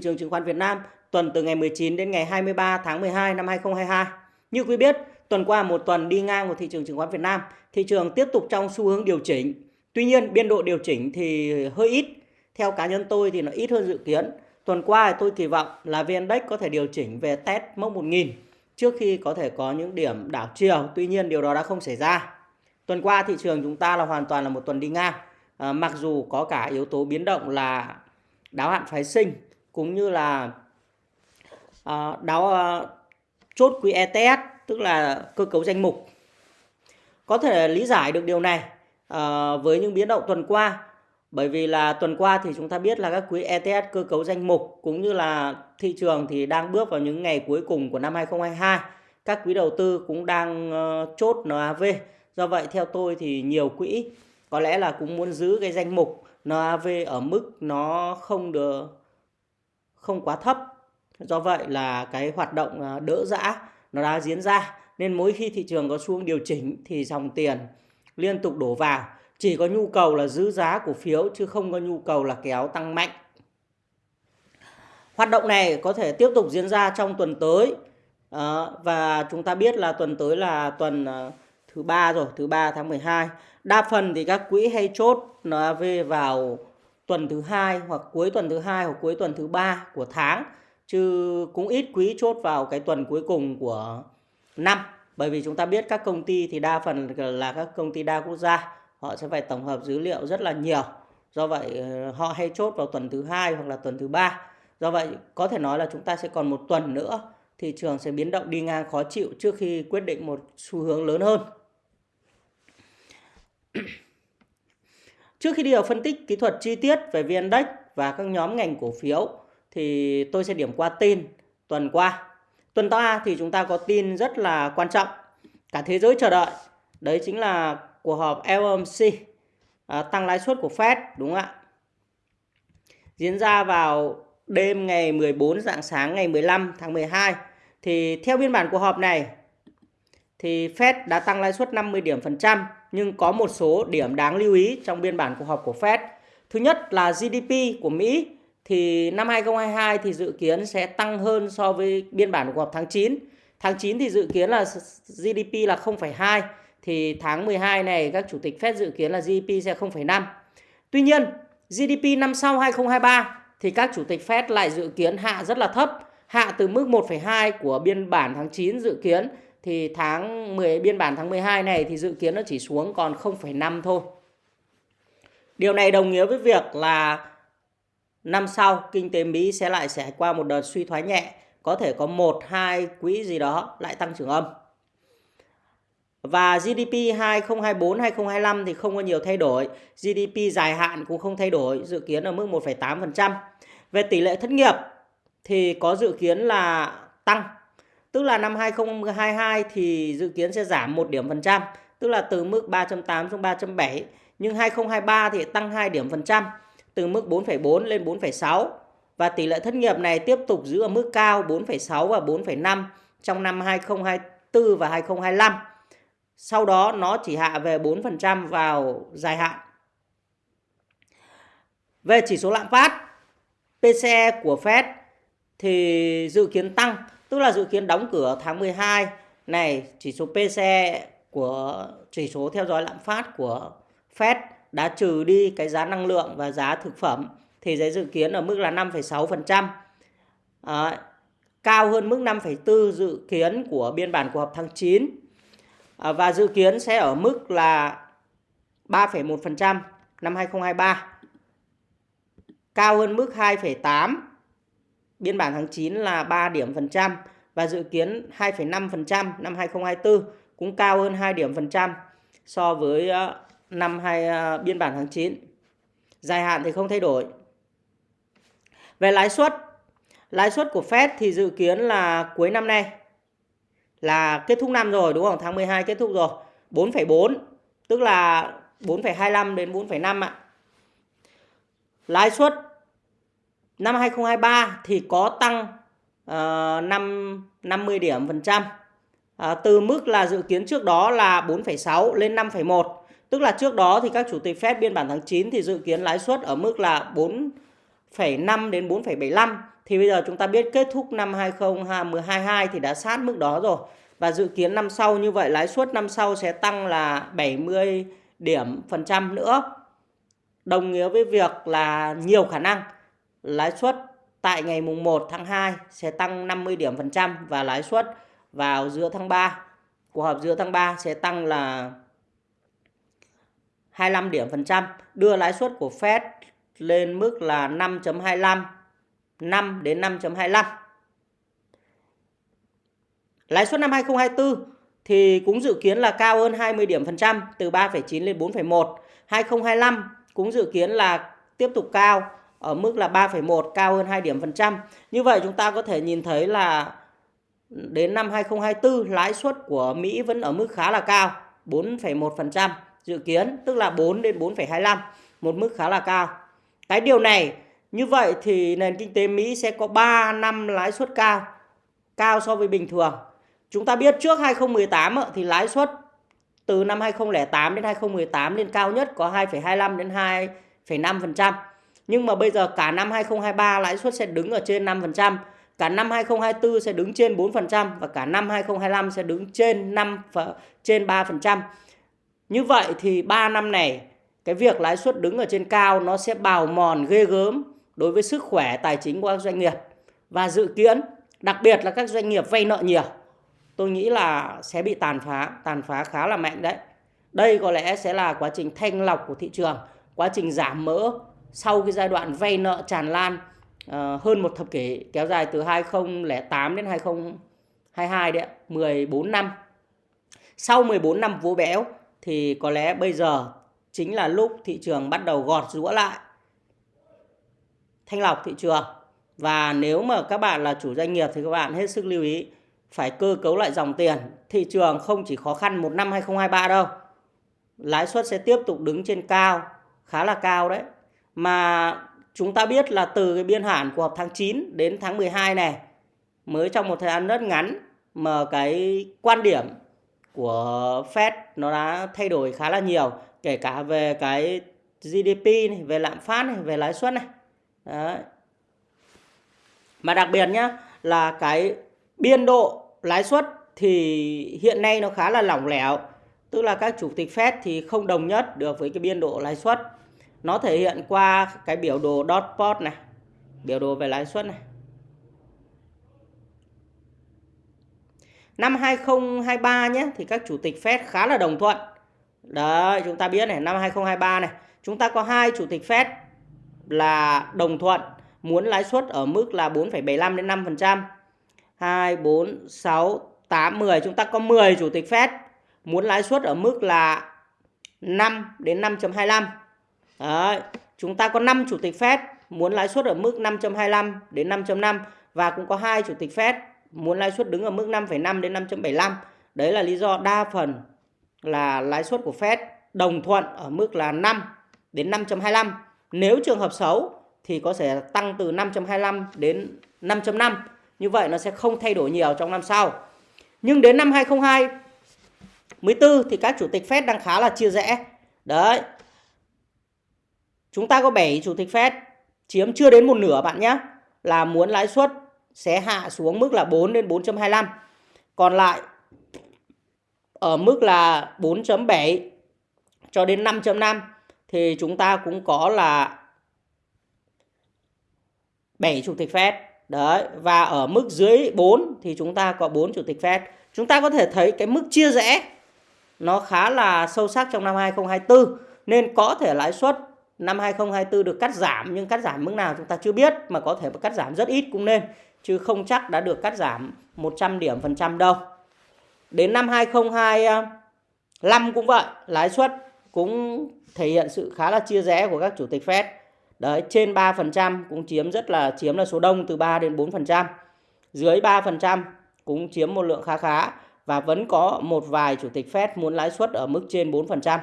trường chứng khoán Việt Nam tuần từ ngày 19 đến ngày 23 tháng 12 năm 2022. Như quý biết, tuần qua một tuần đi ngang của thị trường chứng khoán Việt Nam, thị trường tiếp tục trong xu hướng điều chỉnh. Tuy nhiên, biên độ điều chỉnh thì hơi ít. Theo cá nhân tôi thì nó ít hơn dự kiến. Tuần qua tôi kỳ vọng là VN Index có thể điều chỉnh về test mốc 1000 trước khi có thể có những điểm đảo chiều. Tuy nhiên điều đó đã không xảy ra. Tuần qua thị trường chúng ta là hoàn toàn là một tuần đi ngang. À, mặc dù có cả yếu tố biến động là đáo hạn phái sinh cũng như là à, đáo à, chốt quỹ ETS tức là cơ cấu danh mục. Có thể lý giải được điều này à, với những biến động tuần qua bởi vì là tuần qua thì chúng ta biết là các quỹ ETS cơ cấu danh mục cũng như là thị trường thì đang bước vào những ngày cuối cùng của năm 2022. Các quỹ đầu tư cũng đang uh, chốt NAV. Do vậy theo tôi thì nhiều quỹ có lẽ là cũng muốn giữ cái danh mục NAV ở mức nó không được không quá thấp. Do vậy là cái hoạt động à, đỡ dã nó đã diễn ra. Nên mỗi khi thị trường có xuống điều chỉnh thì dòng tiền liên tục đổ vào. Chỉ có nhu cầu là giữ giá cổ phiếu chứ không có nhu cầu là kéo tăng mạnh. Hoạt động này có thể tiếp tục diễn ra trong tuần tới. À, và chúng ta biết là tuần tới là tuần à, thứ ba rồi thứ ba tháng 12 đa phần thì các quỹ hay chốt nó về vào tuần thứ hai hoặc cuối tuần thứ hai hoặc cuối tuần thứ ba của tháng, chứ cũng ít quý chốt vào cái tuần cuối cùng của năm. Bởi vì chúng ta biết các công ty thì đa phần là các công ty đa quốc gia, họ sẽ phải tổng hợp dữ liệu rất là nhiều. Do vậy ờ, họ hay chốt vào tuần thứ hai hoặc là tuần thứ ba. Do vậy, có thể nói là chúng ta sẽ còn một tuần nữa, thị trường sẽ biến động đi ngang khó chịu trước khi quyết định một xu hướng lớn hơn trước khi đi vào phân tích kỹ thuật chi tiết về vn index và các nhóm ngành cổ phiếu thì tôi sẽ điểm qua tin tuần qua. Tuần qua thì chúng ta có tin rất là quan trọng. Cả thế giới chờ đợi. Đấy chính là cuộc họp FOMC à, tăng lãi suất của Fed đúng không ạ? Diễn ra vào đêm ngày 14 dạng sáng ngày 15 tháng 12 thì theo biên bản cuộc họp này thì Fed đã tăng lãi suất 50 điểm phần trăm nhưng có một số điểm đáng lưu ý trong biên bản cuộc họp của Fed. Thứ nhất là GDP của Mỹ thì năm 2022 thì dự kiến sẽ tăng hơn so với biên bản cuộc họp tháng 9. Tháng 9 thì dự kiến là GDP là 0,2 thì tháng 12 này các chủ tịch Fed dự kiến là GDP sẽ 0,5. Tuy nhiên, GDP năm sau 2023 thì các chủ tịch Fed lại dự kiến hạ rất là thấp, hạ từ mức 1,2 của biên bản tháng 9 dự kiến thì tháng 10 biên bản tháng 12 này thì dự kiến nó chỉ xuống còn 0,5 thôi. Điều này đồng nghĩa với việc là năm sau kinh tế Mỹ sẽ lại sẽ qua một đợt suy thoái nhẹ, có thể có một hai quỹ gì đó lại tăng trưởng âm. Và GDP 2024 2025 thì không có nhiều thay đổi, GDP dài hạn cũng không thay đổi, dự kiến ở mức 1,8%. Về tỷ lệ thất nghiệp thì có dự kiến là tăng. Tức là năm 2022 thì dự kiến sẽ giảm 1 điểm phần trăm, tức là từ mức 3.8 xuống 3.7, nhưng 2023 thì tăng 2 điểm phần trăm, từ mức 4,4 lên 4,6 và tỷ lệ thất nghiệp này tiếp tục giữ ở mức cao 4,6 và 4,5 trong năm 2024 và 2025 sau đó nó chỉ hạ về 4% vào dài hạn. Về chỉ số lạm phát, PCE của Fed thì dự kiến tăng, tức là dự kiến đóng cửa tháng 12 này chỉ số PCE của chỉ số theo dõi lạm phát của Fed đã trừ đi cái giá năng lượng và giá thực phẩm thì sẽ dự kiến ở mức là 5,6%. À, ờ, cao hơn mức 5,4 dự kiến của biên bản cuộc họp tháng 9 À, ờ, và dự kiến sẽ ở mức là 3,1% năm 2023. Cao hơn mức 2,8 biên bản tháng 9 là 3 điểm phần trăm và dự kiến 2,5% năm 2024 cũng cao hơn 2 điểm phần trăm so với ờ, năm hai ờ, biên bản tháng 9. Dài hạn thì không thay đổi. Về lãi suất, lãi suất của Fed thì dự kiến là cuối năm nay là kết thúc năm rồi đúng không? Tháng 12 kết thúc rồi. 4,4 tức là 4,25 đến 4,5 ạ. Lãi suất năm 2023 thì có tăng uh, 5 50 điểm phần trăm. uh, từ mức là dự kiến trước đó là 4,6 lên 5,1. Tức là trước đó thì các chủ tịch Fed biên bản tháng 9 thì dự kiến lãi suất ở mức là 4,5 đến 4,75 thì bây giờ chúng ta biết kết thúc năm 2022 thì đã sát mức đó rồi. Và dự kiến năm sau như vậy lãi suất năm sau sẽ tăng là 70 điểm phần trăm nữa. Đồng nghĩa với việc là nhiều khả năng lãi suất tại ngày mùng 1 tháng 2 sẽ tăng 50 điểm phần trăm và lãi suất vào giữa tháng 3 cuộc họp giữa tháng 3 sẽ tăng là 25 điểm phần trăm đưa lãi suất của Fed lên mức là 5.25 5 đến 5.25 lãi suất năm 2024 thì cũng dự kiến là cao hơn 20 điểm phần trăm từ 3,9 lên 4,1 2025 cũng dự kiến là tiếp tục cao ở mức là 3,1 cao hơn 2 điểm phần trăm. Như vậy chúng ta có thể nhìn thấy là đến năm 2024 lãi suất của Mỹ vẫn ở mức khá là cao, 4,1% dự kiến, tức là 4 đến 4,25, một mức khá là cao. Cái điều này như vậy thì nền kinh tế Mỹ sẽ có 3 năm lãi suất cao, cao so với bình thường. Chúng ta biết trước 2018 thì lãi suất từ năm 2008 đến 2018 lên cao nhất có 2,25 đến 2,5%. Nhưng mà bây giờ cả năm 2023 lãi suất sẽ đứng ở trên 5%, cả năm 2024 sẽ đứng trên 4% và cả năm 2025 sẽ đứng trên 5 trên 3%. Như vậy thì 3 năm này cái việc lãi suất đứng ở trên cao nó sẽ bào mòn ghê gớm đối với sức khỏe tài chính của các doanh nghiệp và dự kiến đặc biệt là các doanh nghiệp vay nợ nhiều tôi nghĩ là sẽ bị tàn phá tàn phá khá là mạnh đấy đây có lẽ sẽ là quá trình thanh lọc của thị trường quá trình giảm mỡ sau cái giai đoạn vay nợ tràn lan ờ, hơn một thập kỷ, kéo dài từ 2008 đến 2022 đấy 14 năm. Sau 14 năm vú béo thì có lẽ bây giờ chính là lúc thị trường bắt đầu gọt rũa lại. Thanh lọc thị trường. Và nếu mà các bạn là chủ doanh nghiệp thì các bạn hết sức lưu ý, phải cơ cấu lại dòng tiền. Thị trường không chỉ khó khăn một năm 2023 đâu, lãi suất sẽ tiếp tục đứng trên cao, khá là cao đấy mà chúng ta biết là từ cái biên hạn của tháng 9 đến tháng 12 này mới trong một thời gian rất ngắn mà cái quan điểm của Fed nó đã thay đổi khá là nhiều kể cả về cái GDP này, về lạm phát này, về lãi suất này. Đấy. Mà đặc biệt nhá là cái biên độ lãi suất thì hiện nay nó khá là lỏng lẻo. Tức là các chủ tịch Fed thì không đồng nhất được với cái biên độ lãi suất. Nó thể hiện qua cái biểu đồ dot plot này, biểu đồ về lãi suất này. Năm 2023 nhé thì các chủ tịch Fed khá là đồng thuận. Đấy, chúng ta biết này, năm 2023 này, chúng ta có hai chủ tịch Fed là đồng thuận muốn lãi suất ở mức là 4,75 đến 5%. 2 4 6 8 10 chúng ta có 10 chủ tịch Fed muốn lãi suất ở mức là 5 đến 5.25. Đấy, chúng ta có 5 chủ tịch Fed muốn lãi suất ở mức 5.25 đến 5.5 và cũng có hai chủ tịch Fed muốn lãi suất đứng ở mức 5,5 đến 5.75. Đấy là lý do đa phần là lãi suất của Fed đồng thuận ở mức là 5 đến 5.25. Nếu trường hợp xấu thì có thể tăng từ 5.25 đến 5.5. Như vậy nó sẽ không thay đổi nhiều trong năm sau. Nhưng đến năm 2024 thì các chủ tịch Fed đang khá là chia rẽ. Đấy. Chúng ta có 7 chủ tịch Fed chiếm chưa đến một nửa bạn nhé. Là muốn lãi suất sẽ hạ xuống mức là 4 đến 4.25. Còn lại ở mức là 4.7 cho đến 5.5 thì chúng ta cũng có là 7 chủ tịch Fed. Đấy, và ở mức dưới 4 thì chúng ta có 4 chủ tịch Fed. Chúng ta có thể thấy cái mức chia rẽ nó khá là sâu sắc trong năm 2024 nên có thể lãi suất năm 2024 được cắt giảm nhưng cắt giảm mức nào chúng ta chưa biết mà có thể cắt giảm rất ít cũng nên chứ không chắc đã được cắt giảm 100 điểm phần trăm đâu. Đến năm 2025 cũng vậy, lãi suất cũng thể hiện sự khá là chia rẽ của các chủ tịch Fed. Đấy, trên 3% cũng chiếm rất là chiếm là số đông từ 3 đến 4%. Dưới 3% cũng chiếm một lượng khá khá và vẫn có một vài chủ tịch Fed muốn lãi suất ở mức trên 4%.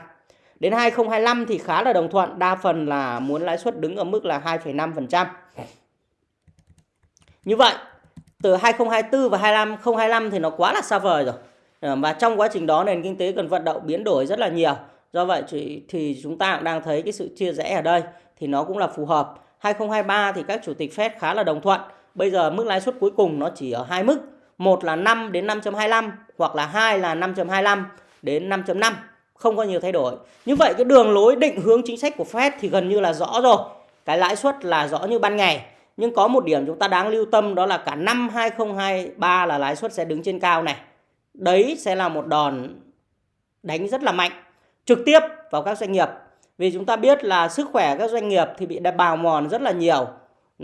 Đến 2025 thì khá là đồng thuận, đa phần là muốn lãi suất đứng ở mức là 2,5%. Như vậy, từ 2024 và 2025 thì nó quá là xa vời rồi. Ờ, và trong quá trình đó nền kinh tế cần vận động biến đổi rất là nhiều. Do vậy thì chúng ta cũng đang thấy cái sự chia rẽ ở đây thì nó cũng là phù hợp. 2023 thì các chủ tịch Fed khá là đồng thuận. bây giờ mức lãi suất cuối cùng nó chỉ ở hai mức một là 5 đến 5.25 hoặc là hai là 5.25 đến 5.5 không có nhiều thay đổi. Như vậy cái đường lối định hướng chính sách của Fed thì gần như là rõ rồi. Cái lãi suất là rõ như ban ngày. Nhưng có một điểm chúng ta đáng lưu tâm đó là cả năm 2023 là lãi suất sẽ đứng trên cao này. Đấy sẽ là một đòn đánh rất là mạnh, trực tiếp vào các doanh nghiệp. Vì chúng ta biết là sức khỏe các doanh nghiệp thì bị bào mòn rất là nhiều.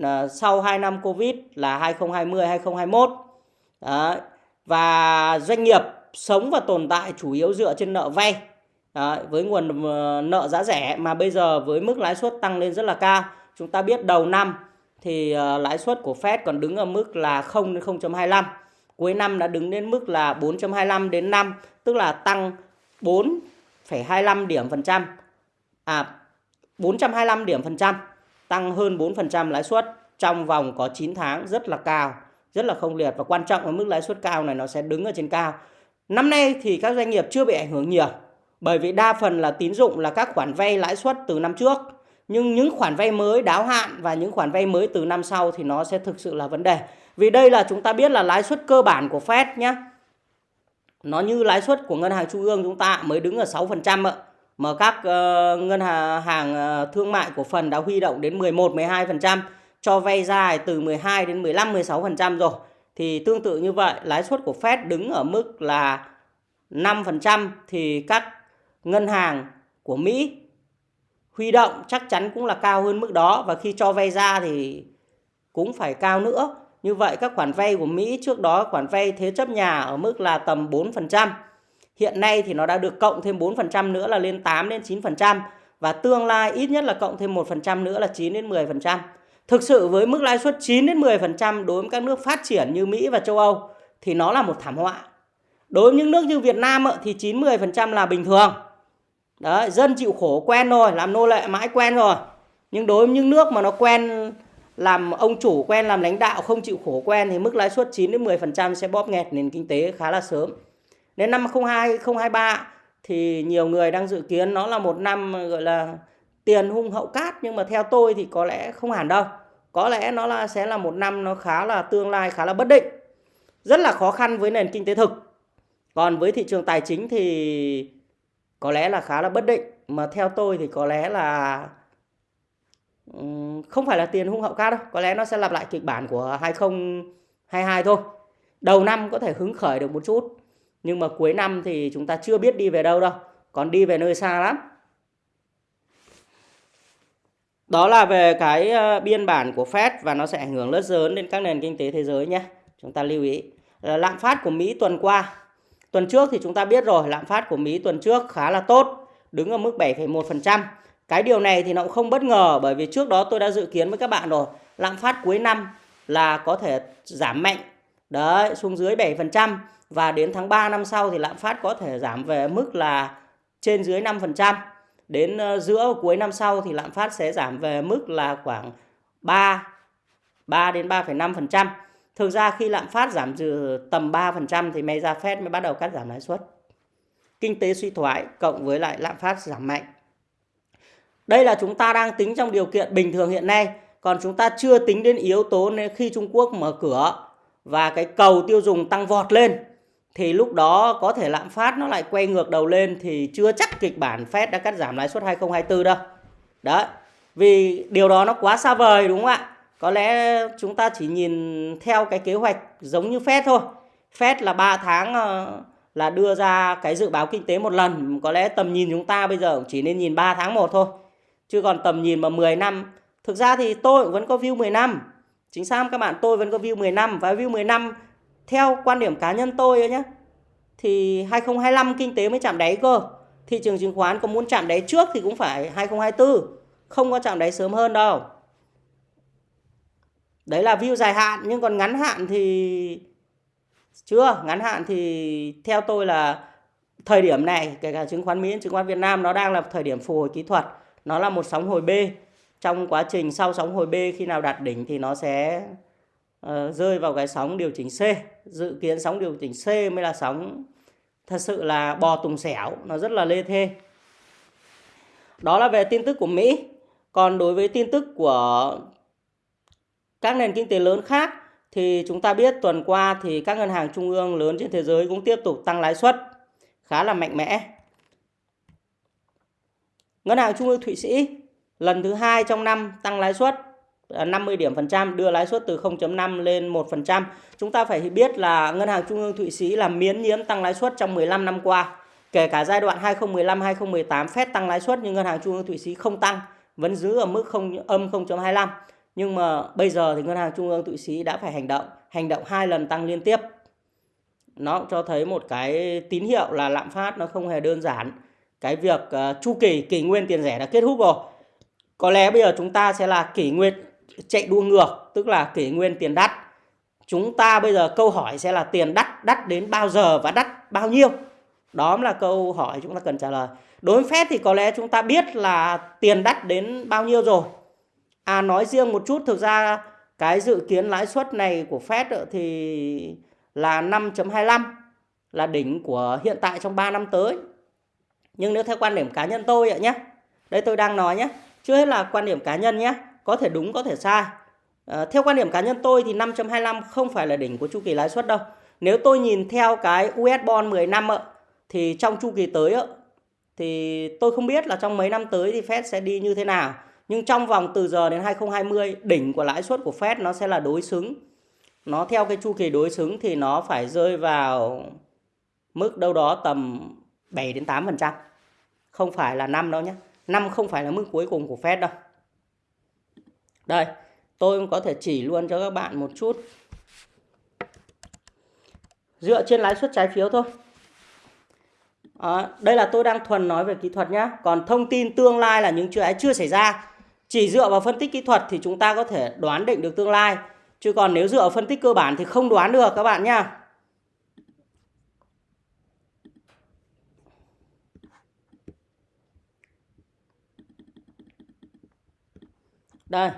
Ờ, sau 2 năm Covid là 2020 2021 Đó. và doanh nghiệp sống và tồn tại chủ yếu dựa trên nợ vay. Đấy. với nguồn ờ, nợ giá rẻ mà bây giờ với mức lãi suất tăng lên rất là cao chúng ta biết đầu năm thì ờ, lãi suất của Fed còn đứng ở mức là 0 đến 0.25 cuối năm đã đứng đến mức là 4.25 đến 5 tức là tăng 4,25 điểm phần trăm à 425 điểm phần trăm tăng hơn 4% lãi suất trong vòng có 9 tháng rất là cao, rất là không liệt và quan trọng là mức lãi suất cao này nó sẽ đứng ở trên cao. Năm nay thì các doanh nghiệp chưa bị ảnh hưởng nhiều bởi vì đa phần là tín dụng là các khoản vay lãi suất từ năm trước. Nhưng những khoản vay mới đáo hạn và những khoản vay mới từ năm sau thì nó sẽ thực sự là vấn đề. Vì đây là chúng ta biết là lãi suất cơ bản của Fed nhé. Nó như lãi suất của ngân hàng trung ương chúng ta mới đứng ở 6% ạ mà các uh, ngân hàng ờ, thương mại của phần đã huy động đến 11 12% cho vay dài từ 12 đến 15 16% rồi. Thì tương tự như vậy, lãi suất của Fed đứng ở mức là 5% thì các ngân hàng của Mỹ huy động chắc chắn cũng là cao hơn mức đó và khi cho vay ra thì cũng phải cao nữa. Như vậy các khoản vay của Mỹ trước đó, khoản vay thế chấp nhà ở mức là tầm 4%. Hiện nay thì nó đã được cộng thêm 4% nữa là lên 8 đến 9% và tương lai ít nhất là cộng thêm 1% nữa là 9 đến 10%. Thực sự với mức lãi suất 9 đến 10% đối với các nước phát triển như Mỹ và châu Âu thì nó là một thảm họa. Đối với những nước như Việt Nam thì 9 10% là bình thường. Đấy, dân chịu khổ quen rồi, làm nô lệ mãi quen rồi. Nhưng đối với những nước mà nó quen làm ông chủ quen làm lãnh đạo không chịu khổ quen thì mức lãi suất 9 đến 10% sẽ bóp nghẹt nền kinh tế khá là sớm. Đến năm 02 2023 thì nhiều người đang dự kiến nó là một năm gọi là tiền hung hậu cát nhưng mà theo tôi thì có lẽ không hẳn đâu. Có lẽ nó là sẽ là một năm nó khá là tương lai khá là bất định. Rất là khó khăn với nền kinh tế thực. Còn với thị trường tài chính thì có lẽ là khá là bất định mà theo tôi thì có lẽ là không phải là tiền hung hậu cát đâu, có lẽ nó sẽ lặp lại kịch bản của 2022 thôi. Đầu năm có thể hứng khởi được một chút nhưng mà cuối năm thì chúng ta chưa biết đi về đâu đâu còn đi về nơi xa lắm. Đó là về cái ờ, biên bản của Fed và nó sẽ ảnh hưởng rất lớn đến các nền kinh tế thế giới nhé. Chúng ta lưu ý. Ờ, lạm phát của Mỹ tuần qua tuần trước thì chúng ta biết rồi lạm phát của Mỹ tuần trước khá là tốt đứng ở mức 7,1% cái điều này thì nó cũng không bất ngờ bởi vì trước đó tôi đã dự kiến với các bạn rồi lạm phát cuối năm là có thể giảm mạnh đấy xuống dưới 7% và đến tháng 3 năm sau thì lạm phát có thể giảm về mức là trên dưới 5%. Đến ờ, giữa cuối năm sau thì lạm phát sẽ giảm về mức là khoảng 3 3 đến 3,5%. Thực ra khi lạm phát giảm từ tầm 3% thì may ra Fed mới bắt đầu cắt giảm lãi suất. Kinh tế suy thoái cộng với lại lạm phát giảm mạnh. Đây là chúng ta đang tính trong điều kiện bình thường hiện nay, còn chúng ta chưa tính đến yếu tố nên khi Trung Quốc mở cửa và cái cầu tiêu dùng tăng vọt lên thì lúc đó có thể lạm phát nó lại quay ngược đầu lên thì chưa chắc kịch bản Fed đã cắt giảm lãi suất 2024 đâu. Đó. Vì điều đó nó quá xa vời đúng không ạ? Có lẽ chúng ta chỉ nhìn theo cái kế hoạch giống như Fed thôi. Fed là 3 tháng ờ, là đưa ra cái dự báo kinh tế một lần. Có lẽ tầm nhìn chúng ta bây giờ chỉ nên nhìn 3 tháng một thôi. Chứ còn tầm nhìn mà 10 năm. Thực ra thì tôi vẫn có view 10 năm. Chính xác các bạn tôi vẫn có view 10 năm. Và view 10 năm theo quan điểm cá nhân tôi nhé thì 2025 kinh tế mới chạm đáy cơ thị trường chứng khoán có muốn chạm đáy trước thì cũng phải 2024 không có chạm đáy sớm hơn đâu đấy là view dài hạn nhưng còn ngắn hạn thì chưa. Ngắn hạn thì theo tôi là thời điểm này kể cả chứng khoán Mỹ chứng khoán Việt Nam nó đang là thời điểm phục hồi kỹ thuật. Nó là một sóng hồi B. Trong quá trình sau sóng hồi B khi nào đạt đỉnh thì nó sẽ uh, rơi vào cái sóng điều chỉnh C. Dự kiến sóng điều chỉnh C mới là sóng thật sự là bò tùng xẻo nó rất là lê thê. Đó là về tin tức của Mỹ. Còn đối với tin tức của các nền kinh tế lớn khác thì chúng ta biết tuần qua thì các ngân hàng trung ương lớn trên thế giới cũng tiếp tục tăng lãi suất khá là mạnh mẽ. Ngân hàng Trung ương Thụy Sĩ lần thứ hai trong năm tăng lãi suất à, 50 điểm phần trăm đưa lãi suất từ 0.5 lên 1%. Chúng ta phải biết là Ngân hàng Trung ương Thụy Sĩ là miễn nhiễm tăng lãi suất trong 15 năm qua. Kể cả giai đoạn 2015-2018 Fed tăng lãi suất nhưng Ngân hàng Trung ương Thụy Sĩ không tăng, vẫn giữ ở mức không âm 0.25. Nhưng mà bây giờ thì Ngân hàng Trung ương Thụy Sĩ đã phải hành động, hành động hai lần tăng liên tiếp. Nó cho thấy một cái tín hiệu là lạm phát nó không hề đơn giản. Cái việc uh, chu kỳ kỷ nguyên tiền rẻ đã kết thúc rồi. Có lẽ bây giờ chúng ta sẽ là kỷ nguyên chạy đua ngược, tức là kỷ nguyên tiền đắt. Chúng ta bây giờ câu hỏi sẽ là tiền đắt, đắt đến bao giờ và đắt bao nhiêu? Đó là câu hỏi chúng ta cần trả lời. Đối với Fed thì có lẽ chúng ta biết là tiền đắt đến bao nhiêu rồi. À nói riêng một chút thực ra cái dự kiến lãi suất này của Fed thì là 5.25 là đỉnh của hiện tại trong 3 năm tới. Nhưng nếu theo quan điểm cá nhân tôi ạ nhé. Đây tôi đang nói nhé. Chưa hết là quan điểm cá nhân nhé. Có thể đúng có thể sai. À, theo quan điểm cá nhân tôi thì 5.25 không phải là đỉnh của chu kỳ lãi suất đâu. Nếu tôi nhìn theo cái US bond 10 năm ạ thì trong chu kỳ tới ạ thì tôi không biết là trong mấy năm tới thì Fed sẽ đi như thế nào. Nhưng trong vòng từ giờ đến 2020 đỉnh của lãi suất của Fed nó sẽ là đối xứng. Nó theo cái chu kỳ đối xứng thì nó phải rơi vào mức đâu đó tầm 7 đến 8%. Không phải là 5 đâu nhé. 5 không phải là mức cuối cùng của Fed đâu. Đây, tôi có thể chỉ luôn cho các bạn một chút. Dựa trên lãi suất trái phiếu thôi. À, đây là tôi đang thuần nói về kỹ thuật nhé. Còn thông tin tương lai là những chuyện ấy chưa xảy ra. Chỉ dựa vào phân tích kỹ thuật thì chúng ta có thể đoán định được tương lai. Chứ còn nếu dựa vào phân tích cơ bản thì không đoán được, các bạn nha. Đây.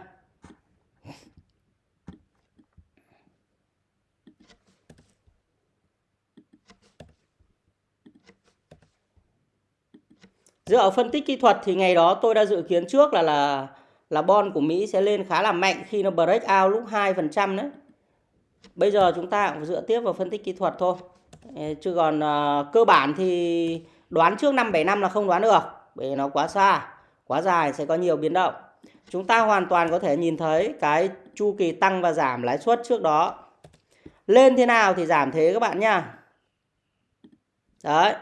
Dựa vào phân tích kỹ thuật thì ngày đó tôi đã dự kiến trước là là là bon của Mỹ sẽ lên khá là mạnh khi nó break out lúc 2% đấy. Bây giờ chúng ta cũng dựa tiếp vào phân tích kỹ thuật thôi. Chứ còn uh, cơ bản thì đoán trước năm 7 năm là không đoán được. Bởi nó quá xa, quá dài sẽ có nhiều biến động. Chúng ta hoàn toàn có thể nhìn thấy cái chu kỳ tăng và giảm lãi suất trước đó. Lên thế nào thì giảm thế các bạn nha. Đấy,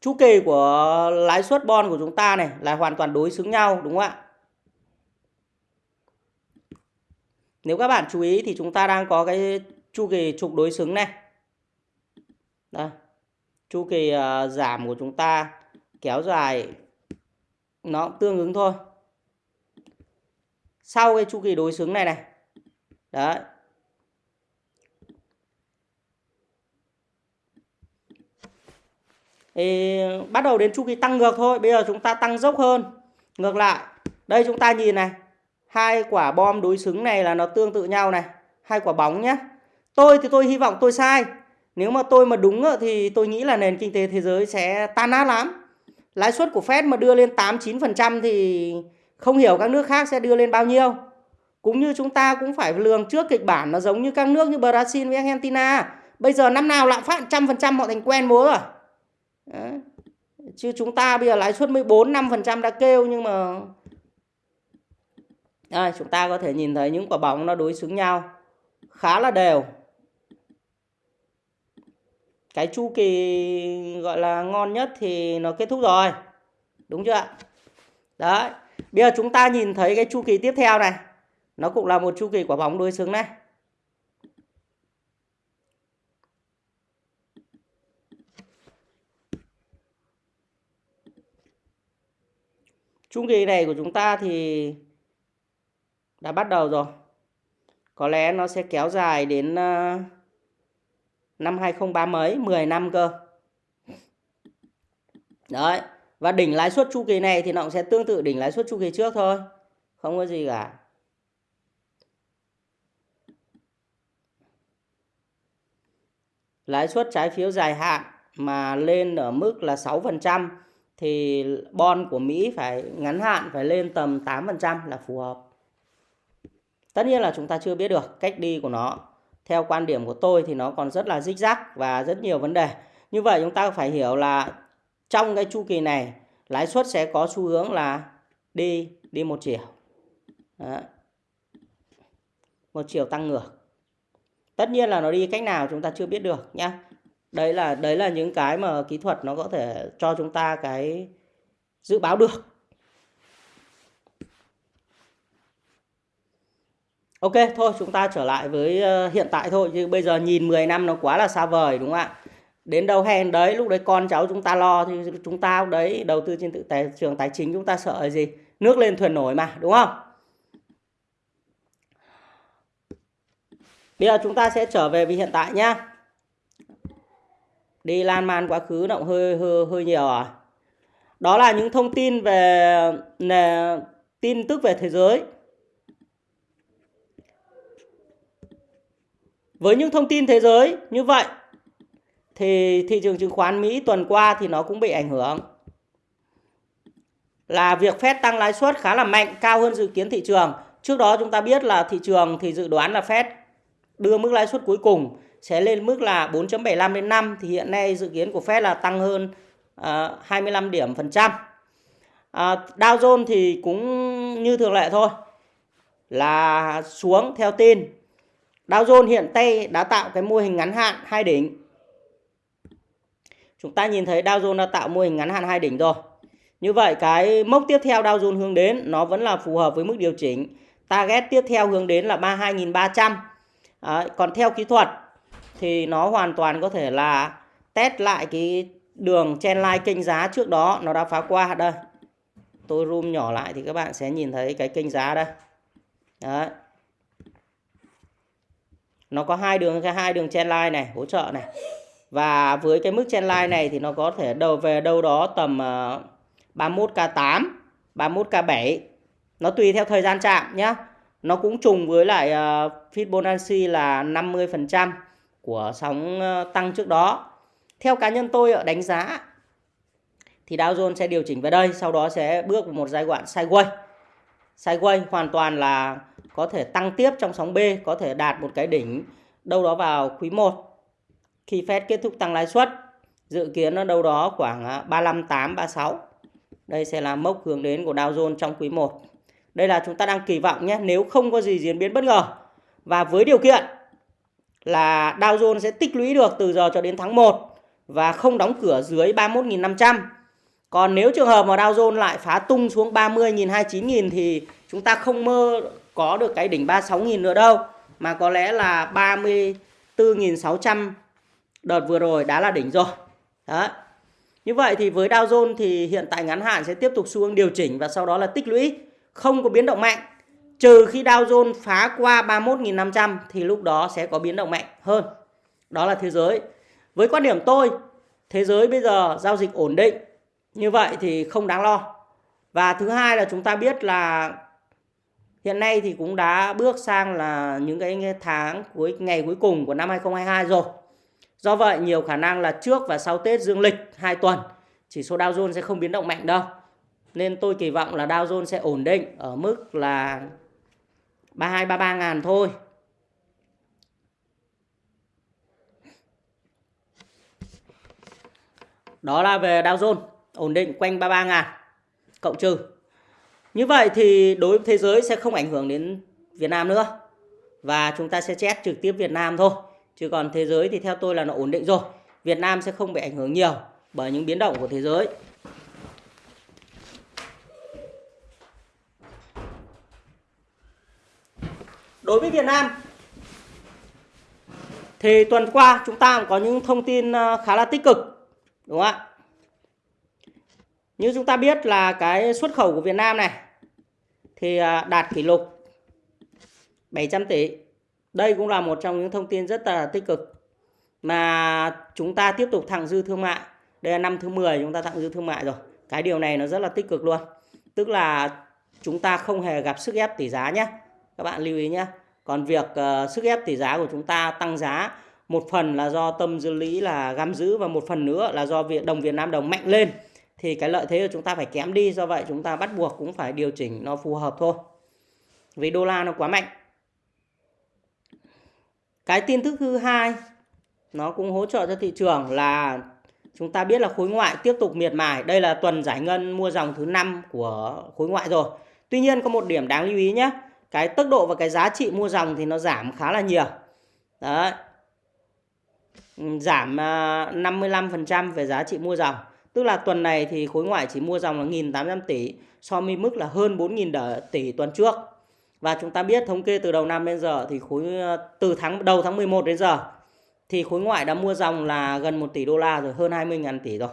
chu kỳ của lãi suất bon của chúng ta này là hoàn toàn đối xứng nhau đúng không ạ? Nếu các bạn chú ý thì chúng ta đang có cái chu kỳ trục đối xứng này. Đây. Chu kỳ uh, giảm của chúng ta kéo dài nó tương ứng thôi. Sau cái chu kỳ đối xứng này này. Đấy. Thì bắt đầu đến chu kỳ tăng ngược thôi. Bây giờ chúng ta tăng dốc hơn. Ngược lại. Đây chúng ta nhìn này hai quả bom đối xứng này là nó tương tự nhau này. Hai quả bóng nhé tôi thì tôi hy vọng tôi sai. Nếu mà tôi mà đúng thì tôi nghĩ là nền kinh tế thế giới sẽ tan nát lắm. Lãi suất của Fed mà đưa lên 8 9% thì không hiểu các nước khác sẽ đưa lên bao nhiêu. Cũng như chúng ta cũng phải lường trước kịch bản nó giống như các nước như Brazil với Argentina. Bây giờ năm nào lạm phát trăm phần trăm họ thành quen múa rồi? Đấy. chứ chúng ta bây giờ lãi suất 14 5% đã kêu nhưng mà đây, chúng ta có thể nhìn thấy những quả bóng nó đối xứng nhau khá là đều. Cái chu kỳ gọi là ngon nhất thì nó kết thúc rồi. Đúng chưa ạ? Đấy. Bây giờ chúng ta nhìn thấy cái chu kỳ tiếp theo này. Nó cũng là một chu kỳ quả bóng đối xứng này. Chu kỳ này của chúng ta thì đã bắt đầu rồi. Có lẽ nó sẽ kéo dài đến ờ, năm 2030 mấy, 10 năm cơ. Đấy. Và đỉnh lãi suất chu kỳ này thì nó cũng sẽ tương tự đỉnh lãi suất chu kỳ trước thôi. Không có gì cả. Lãi suất trái phiếu dài hạn mà lên ở mức là 6% thì bon của Mỹ phải ngắn hạn phải lên tầm 8% là phù hợp. Tất nhiên là chúng ta chưa biết được cách đi của nó. theo quan điểm của tôi thì nó còn rất là rích rắc và rất nhiều vấn đề. Như vậy chúng ta phải hiểu là trong cái chu kỳ này, lãi suất sẽ có xu hướng là đi đi một chiều. Đó. Một chiều tăng ngược. Tất nhiên là nó đi cách nào chúng ta chưa biết được nhá. Đấy là đấy là những cái mà kỹ thuật nó có thể cho chúng ta cái dự báo được. Ok, thôi chúng ta trở lại với ờ, hiện tại thôi chứ bây giờ nhìn 10 năm nó quá là xa vời đúng không ạ? Đến đâu hèn đấy, lúc đấy con cháu chúng ta lo thì chúng ta đấy đầu tư trên tự tài trường tài chính chúng ta sợ gì? Nước lên thuyền nổi mà, đúng không? Bây giờ chúng ta sẽ trở về với hiện tại nhá. Đi lan man quá khứ động hơi hơi hơi nhiều à. Đó là những thông tin về nè, tin tức về thế giới Với những thông tin thế giới như vậy thì thị trường chứng khoán Mỹ tuần qua thì nó cũng bị ảnh hưởng. Là việc Fed tăng lãi suất khá là mạnh, cao hơn dự kiến thị trường. Trước đó chúng ta biết là thị trường thì dự đoán là Fed đưa mức lãi suất cuối cùng sẽ lên mức là 4.75 đến 5 thì hiện nay dự kiến của Fed là tăng hơn à, uh, 25 điểm phần trăm. Uh, Dow Jones thì cũng như thường lệ thôi là xuống theo tin Dow Jones hiện tay đã tạo cái mô hình ngắn hạn hai đỉnh. Chúng ta nhìn thấy Dow Jones đã tạo mô hình ngắn hạn hai đỉnh rồi. Như vậy cái mốc tiếp theo Dow Jones hướng đến nó vẫn là phù hợp với mức điều chỉnh. Target tiếp theo hướng đến là 32.300. À, còn theo kỹ thuật thì nó hoàn toàn có thể là test lại cái đường trendline kênh giá trước đó nó đã phá qua đây. Tôi zoom nhỏ lại thì các bạn sẽ nhìn thấy cái kênh giá đây. Đấy nó có hai đường cái hai đường trendline này hỗ trợ này. Và với cái mức trendline này thì nó có thể đầu về đâu đó tầm uh, 31k8 31k7 nó tùy theo thời gian chạm nhá. Nó cũng trùng với lại uh, Fibonacci là 50% của sóng uh, tăng trước đó. Theo cá nhân tôi ở đánh giá thì Dow Jones sẽ điều chỉnh về đây sau đó sẽ bước vào một giai đoạn sideways. Sideways hoàn toàn là có thể tăng tiếp trong sóng B, có thể đạt một cái đỉnh đâu đó vào quý 1 khi Fed kết thúc tăng lãi suất. Dự kiến nó đâu đó khoảng à, 358 36. Đây sẽ là mốc hướng đến của Dow Jones trong quý 1. Đây là chúng ta đang kỳ vọng nhé, nếu không có gì diễn biến bất ngờ và với điều kiện là Dow Jones sẽ tích lũy được từ giờ cho đến tháng 1 và không đóng cửa dưới 31.500. Còn nếu trường hợp mà Dow Jones lại phá tung xuống 30.000 29.000 thì chúng ta không mơ có được cái đỉnh 36.000 nữa đâu, mà có lẽ là 34.600 đợt vừa rồi đã là đỉnh rồi. Đó như vậy thì với Dow Jones thì hiện tại ngắn hạn sẽ tiếp tục xu hướng điều chỉnh và sau đó là tích lũy, không có biến động mạnh. Trừ khi Dow Jones phá qua 31.500 thì lúc đó sẽ có biến động mạnh hơn. Đó là thế giới. Với quan điểm tôi, thế giới bây giờ giao dịch ổn định. Như vậy thì không đáng lo. Và thứ hai là chúng ta biết là Hiện nay thì cũng đã bước sang là những cái tháng cuối, ngày cuối cùng của năm 2022 rồi. Do vậy, nhiều khả năng là trước và sau Tết dương lịch 2 tuần, chỉ số Dow Jones sẽ không biến động mạnh đâu. Nên tôi kỳ vọng là Dow Jones sẽ ổn định ở mức là 32 33 ngàn thôi. Đó là về Dow Jones, ổn định quanh 33 ngàn, cộng trừ như vậy thì đối với thế giới sẽ không ảnh hưởng đến Việt Nam nữa. Và chúng ta sẽ chết trực tiếp Việt Nam thôi. Chứ còn thế giới thì theo tôi là nó ổn định rồi. Việt Nam sẽ không bị ảnh hưởng nhiều bởi những biến động của thế giới. Đối với Việt Nam, thì tuần qua chúng ta có những thông tin ờ, khá là tích cực, đúng không ạ? Như chúng ta biết là cái xuất khẩu của Việt Nam này thì à, đạt kỷ lục 700 tỷ. Đây cũng là một trong những thông tin rất là tích cực mà chúng ta tiếp tục thặng dư thương mại. Đây là năm thứ 10 chúng ta thặng dư thương mại rồi. Cái điều này nó rất là tích cực luôn. Tức là chúng ta không hề gặp sức ép tỷ giá nhé. Các bạn lưu ý nhé. Còn việc uh, sức ép tỷ giá của chúng ta tăng giá một phần là do tâm dư lý là găm giữ và một phần nữa là do việc đồng Việt Nam đồng mạnh lên thì cái lợi thế của chúng ta phải kém đi, do vậy chúng ta bắt buộc cũng phải điều chỉnh nó phù hợp thôi. Vì đô la nó quá mạnh. Cái tin tức thứ hai, nó cũng hỗ trợ cho thị trường là chúng ta biết là khối ngoại tiếp tục miệt mài. Đây là tuần giải ngân mua dòng thứ năm của khối ngoại rồi. Tuy nhiên có một điểm đáng lưu ý nhé, cái tốc độ và cái giá trị mua dòng thì nó giảm khá là nhiều. Đấy. Giảm à, 55% về giá trị mua dòng tức là tuần này thì khối ngoại chỉ mua dòng là 1.800 tỷ so với mức là hơn 4.000 tỷ tuần trước và chúng ta biết thống kê từ đầu năm đến giờ thì khối ờ, từ tháng đầu tháng 11 đến giờ thì khối ngoại đã mua dòng là gần 1 tỷ đô la rồi, hơn 20.000 tỷ rồi.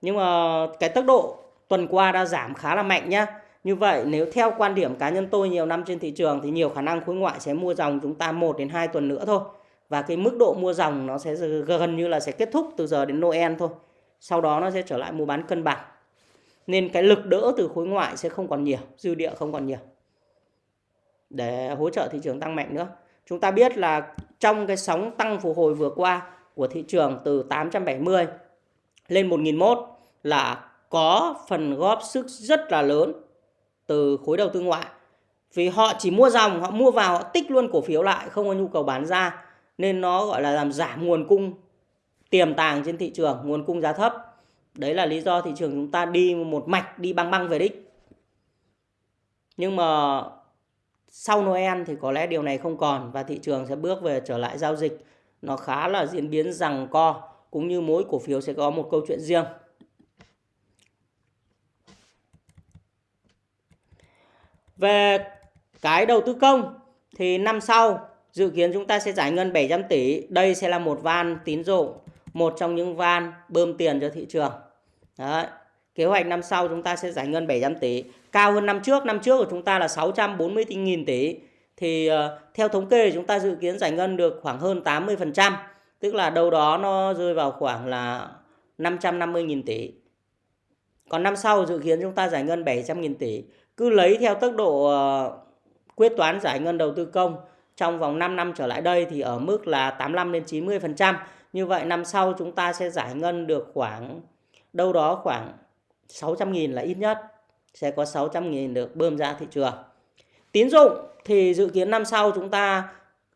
Nhưng mà cái tốc độ tuần qua đã giảm khá là mạnh nhá. Như vậy nếu theo quan điểm cá nhân tôi nhiều năm trên thị trường thì nhiều khả năng khối ngoại sẽ mua dòng chúng ta 1 đến 2 tuần nữa thôi. Và cái mức độ mua dòng nó sẽ gần như là sẽ kết thúc từ giờ đến Noel thôi. Sau đó nó sẽ trở lại mua bán cân bằng. Nên cái lực đỡ từ khối ngoại sẽ không còn nhiều, dư địa không còn nhiều. Để hỗ trợ thị trường tăng mạnh nữa. Chúng ta biết là trong cái sóng tăng phục hồi vừa qua của thị trường từ 870 lên 1001 là có phần góp sức rất là lớn từ khối đầu tư ngoại. Vì họ chỉ mua dòng, họ mua vào, họ tích luôn cổ phiếu lại, không có nhu cầu bán ra. Nên nó gọi là làm giảm nguồn cung tiềm tàng trên thị trường, nguồn cung giá thấp. Đấy là lý do thị trường chúng ta đi một mạch, đi băng băng về đích. Nhưng mà sau Noel thì có lẽ điều này không còn và thị trường sẽ bước về trở lại giao dịch nó khá là diễn biến rằng co cũng như mỗi cổ phiếu sẽ có một câu chuyện riêng. Về cái đầu tư công thì năm sau dự kiến chúng ta sẽ giải ngân 700 tỷ. Đây sẽ là một van tín dụng, một trong những van bơm tiền cho thị trường. Đấy. Kế hoạch năm sau chúng ta sẽ giải ngân 700 tỷ, cao hơn năm trước. Năm trước của chúng ta là 640.000 tỷ. Thì uh, theo thống kê chúng ta dự kiến giải ngân được khoảng hơn 80%, tức là đâu đó nó rơi vào khoảng là 550.000 tỷ. Còn năm sau dự kiến chúng ta giải ngân 700.000 tỷ. Cứ lấy theo tốc độ uh, quyết toán giải ngân đầu tư công trong vòng 5 năm trở lại đây thì ở mức là 85 đến 90%. Như vậy năm sau chúng ta sẽ giải ngân được khoảng, đâu đó khoảng 600.000 là ít nhất sẽ có 600.000 được bơm ra thị trường. Tín dụng thì dự kiến năm sau chúng ta,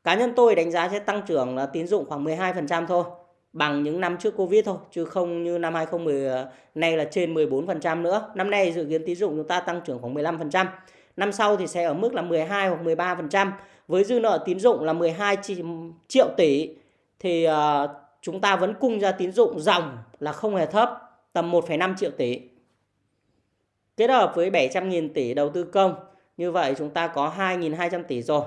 cá nhân tôi đánh giá sẽ tăng trưởng là tín dụng khoảng 12% thôi, bằng những năm trước Covid thôi, chứ không như năm 2010 nay là trên 14% nữa. Năm nay dự kiến tín dụng chúng ta tăng trưởng khoảng 15%. Năm sau thì sẽ ở mức là 12 hoặc 13% với dư nợ tín dụng là 12 triệu tỷ thì uh, chúng ta vẫn cung ra tín dụng dòng là không hề thấp tầm 1,5 triệu tỷ Kết hợp với 700.000 tỷ đầu tư công, như vậy chúng ta có 2.200 tỷ rồi.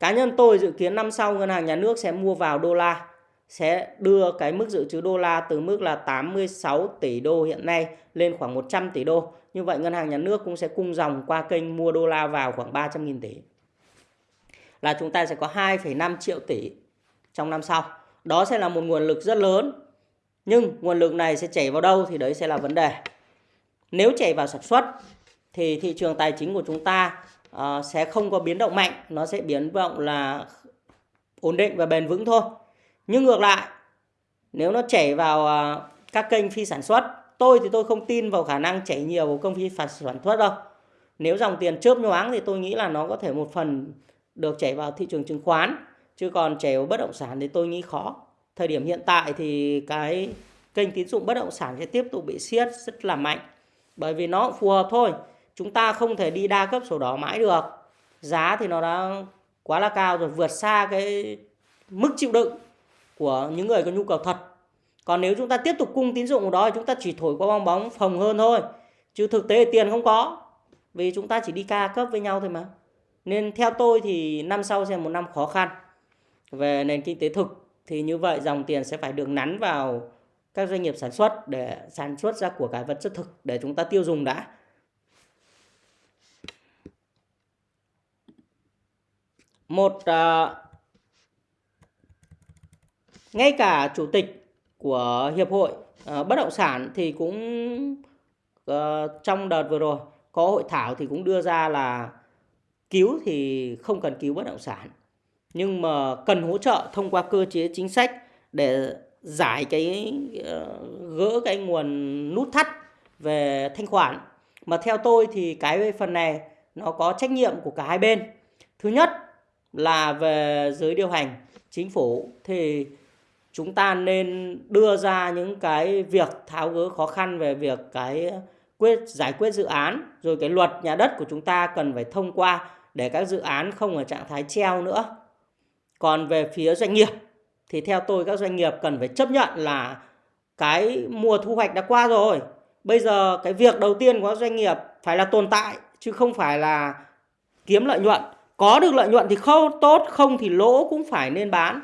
Cá nhân tôi dự kiến năm sau ngân hàng nhà nước sẽ mua vào đô la, sẽ đưa cái mức dự trữ đô la từ mức là 86 tỷ đô hiện nay lên khoảng 100 tỷ đô. Như vậy ngân hàng nhà nước cũng sẽ cung dòng qua kênh mua đô la vào khoảng 300.000 tỷ. Là chúng ta sẽ có 2,5 triệu tỷ trong năm sau. Đó sẽ là một nguồn lực rất lớn. Nhưng nguồn lực này sẽ chảy vào đâu thì đấy sẽ là vấn đề. Nếu chảy vào sản xuất thì thị trường tài chính của chúng ta uh, sẽ không có biến động mạnh, nó sẽ biến động là ổn định và bền vững thôi. Nhưng ngược lại, nếu nó chảy vào uh, các kênh phi sản xuất, tôi thì tôi không tin vào khả năng chảy nhiều vào công phi sản xuất đâu. Nếu dòng tiền chớp nhoáng thì tôi nghĩ là nó có thể một phần được chảy vào thị trường chứng khoán, chứ còn chảy vào bất động sản thì tôi nghĩ khó. Thời điểm hiện tại thì cái kênh tín dụng bất động sản sẽ tiếp tục bị siết rất là mạnh. Bởi vì nó phù hợp thôi chúng ta không thể đi đa cấp sổ đỏ mãi được. Giá thì nó đã quá là cao rồi vượt xa cái mức chịu đựng của những người có nhu cầu thật. Còn nếu chúng ta tiếp tục cung tín dụng đó chúng ta chỉ thổi qua bong bóng phồng hơn thôi chứ thực tế tiền không có vì chúng ta chỉ đi ca cấp với nhau thôi mà nên theo tôi thì năm sau sẽ một năm khó khăn về nền kinh tế thực thì như vậy dòng tiền sẽ phải được nắn vào các doanh nghiệp sản xuất để sản xuất ra của cải vật chất thực để chúng ta tiêu dùng đã. Một uh, ngay cả chủ tịch của hiệp hội uh, bất động sản thì cũng uh, trong đợt vừa rồi có hội thảo thì cũng đưa ra là cứu thì không cần cứu bất động sản. Nhưng mà cần hỗ trợ thông qua cơ chế chính sách để giải cái ờ, gỡ cái nguồn nút thắt về thanh khoản. Mà theo tôi thì cái phần này nó có trách nhiệm của cả hai bên. Thứ nhất là về giới điều hành chính phủ, thì chúng ta nên đưa ra những cái việc tháo gỡ khó khăn về việc cái quyết, giải quyết dự án, rồi cái luật nhà đất của chúng ta cần phải thông qua để các dự án không ở trạng thái treo nữa. Còn về phía doanh nghiệp thì theo tôi các doanh nghiệp cần phải chấp nhận là cái mùa thu hoạch đã qua rồi. Bây giờ cái việc đầu tiên của các doanh nghiệp phải là tồn tại chứ không phải là kiếm lợi nhuận. Có được lợi nhuận thì không tốt, không thì lỗ cũng phải nên bán.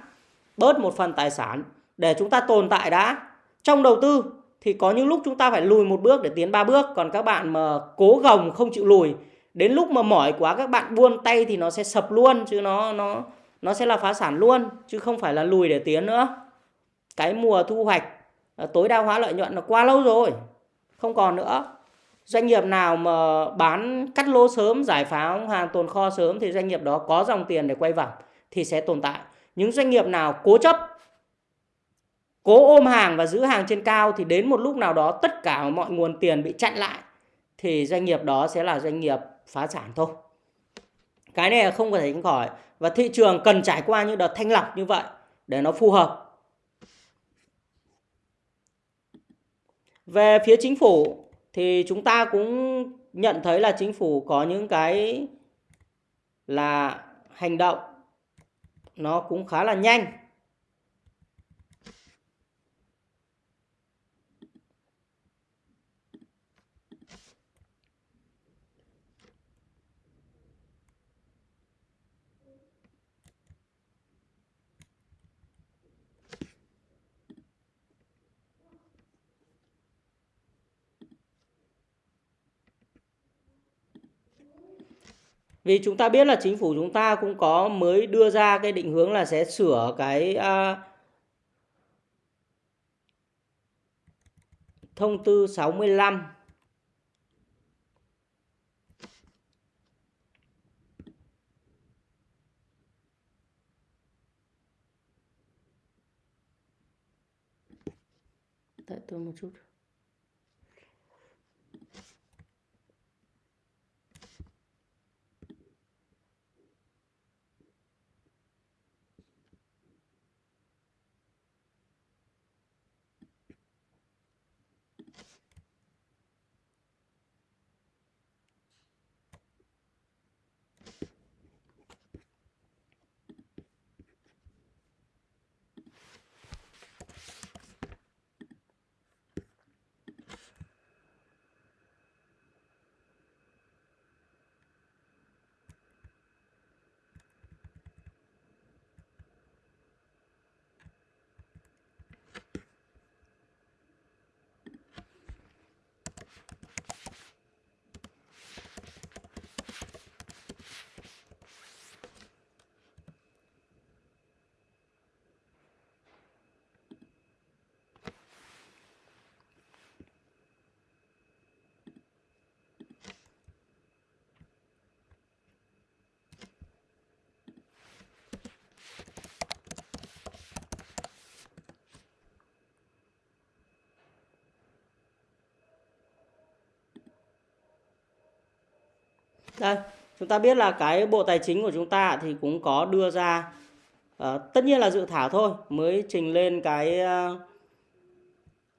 Bớt một phần tài sản để chúng ta tồn tại đã. Trong đầu tư thì có những lúc chúng ta phải lùi một bước để tiến ba bước. Còn các bạn mà cố gồng không chịu lùi, đến lúc mà mỏi quá các bạn buông tay thì nó sẽ sập luôn chứ nó nó nó sẽ là phá sản luôn chứ không phải là lùi để tiến nữa. Cái mùa thu hoạch à, tối đa hóa lợi nhuận là quá lâu rồi, không còn nữa doanh nghiệp nào mà bán cắt lô sớm giải phóng hàng tồn kho sớm thì doanh nghiệp đó có dòng tiền để quay vòng thì sẽ tồn tại những doanh nghiệp nào cố chấp cố ôm hàng và giữ hàng trên cao thì đến một lúc nào đó tất cả mọi nguồn tiền bị chặn lại thì doanh nghiệp đó sẽ là doanh nghiệp phá sản thôi. Cái này là không có thể tránh khỏi. Và thị trường cần trải qua những đợt thanh lọc như vậy để nó phù hợp. Về phía chính phủ thì chúng ta cũng nhận thấy là chính phủ có những cái là hành động nó cũng khá là nhanh. Vì chúng ta biết là chính phủ chúng ta cũng có mới đưa ra cái định hướng là sẽ sửa cái uh, thông tư 65 Tại tôi một chút. Đây chúng ta biết là cái bộ tài chính của chúng ta thì cũng có đưa ra uh, tất nhiên là dự thảo thôi mới trình lên cái uh,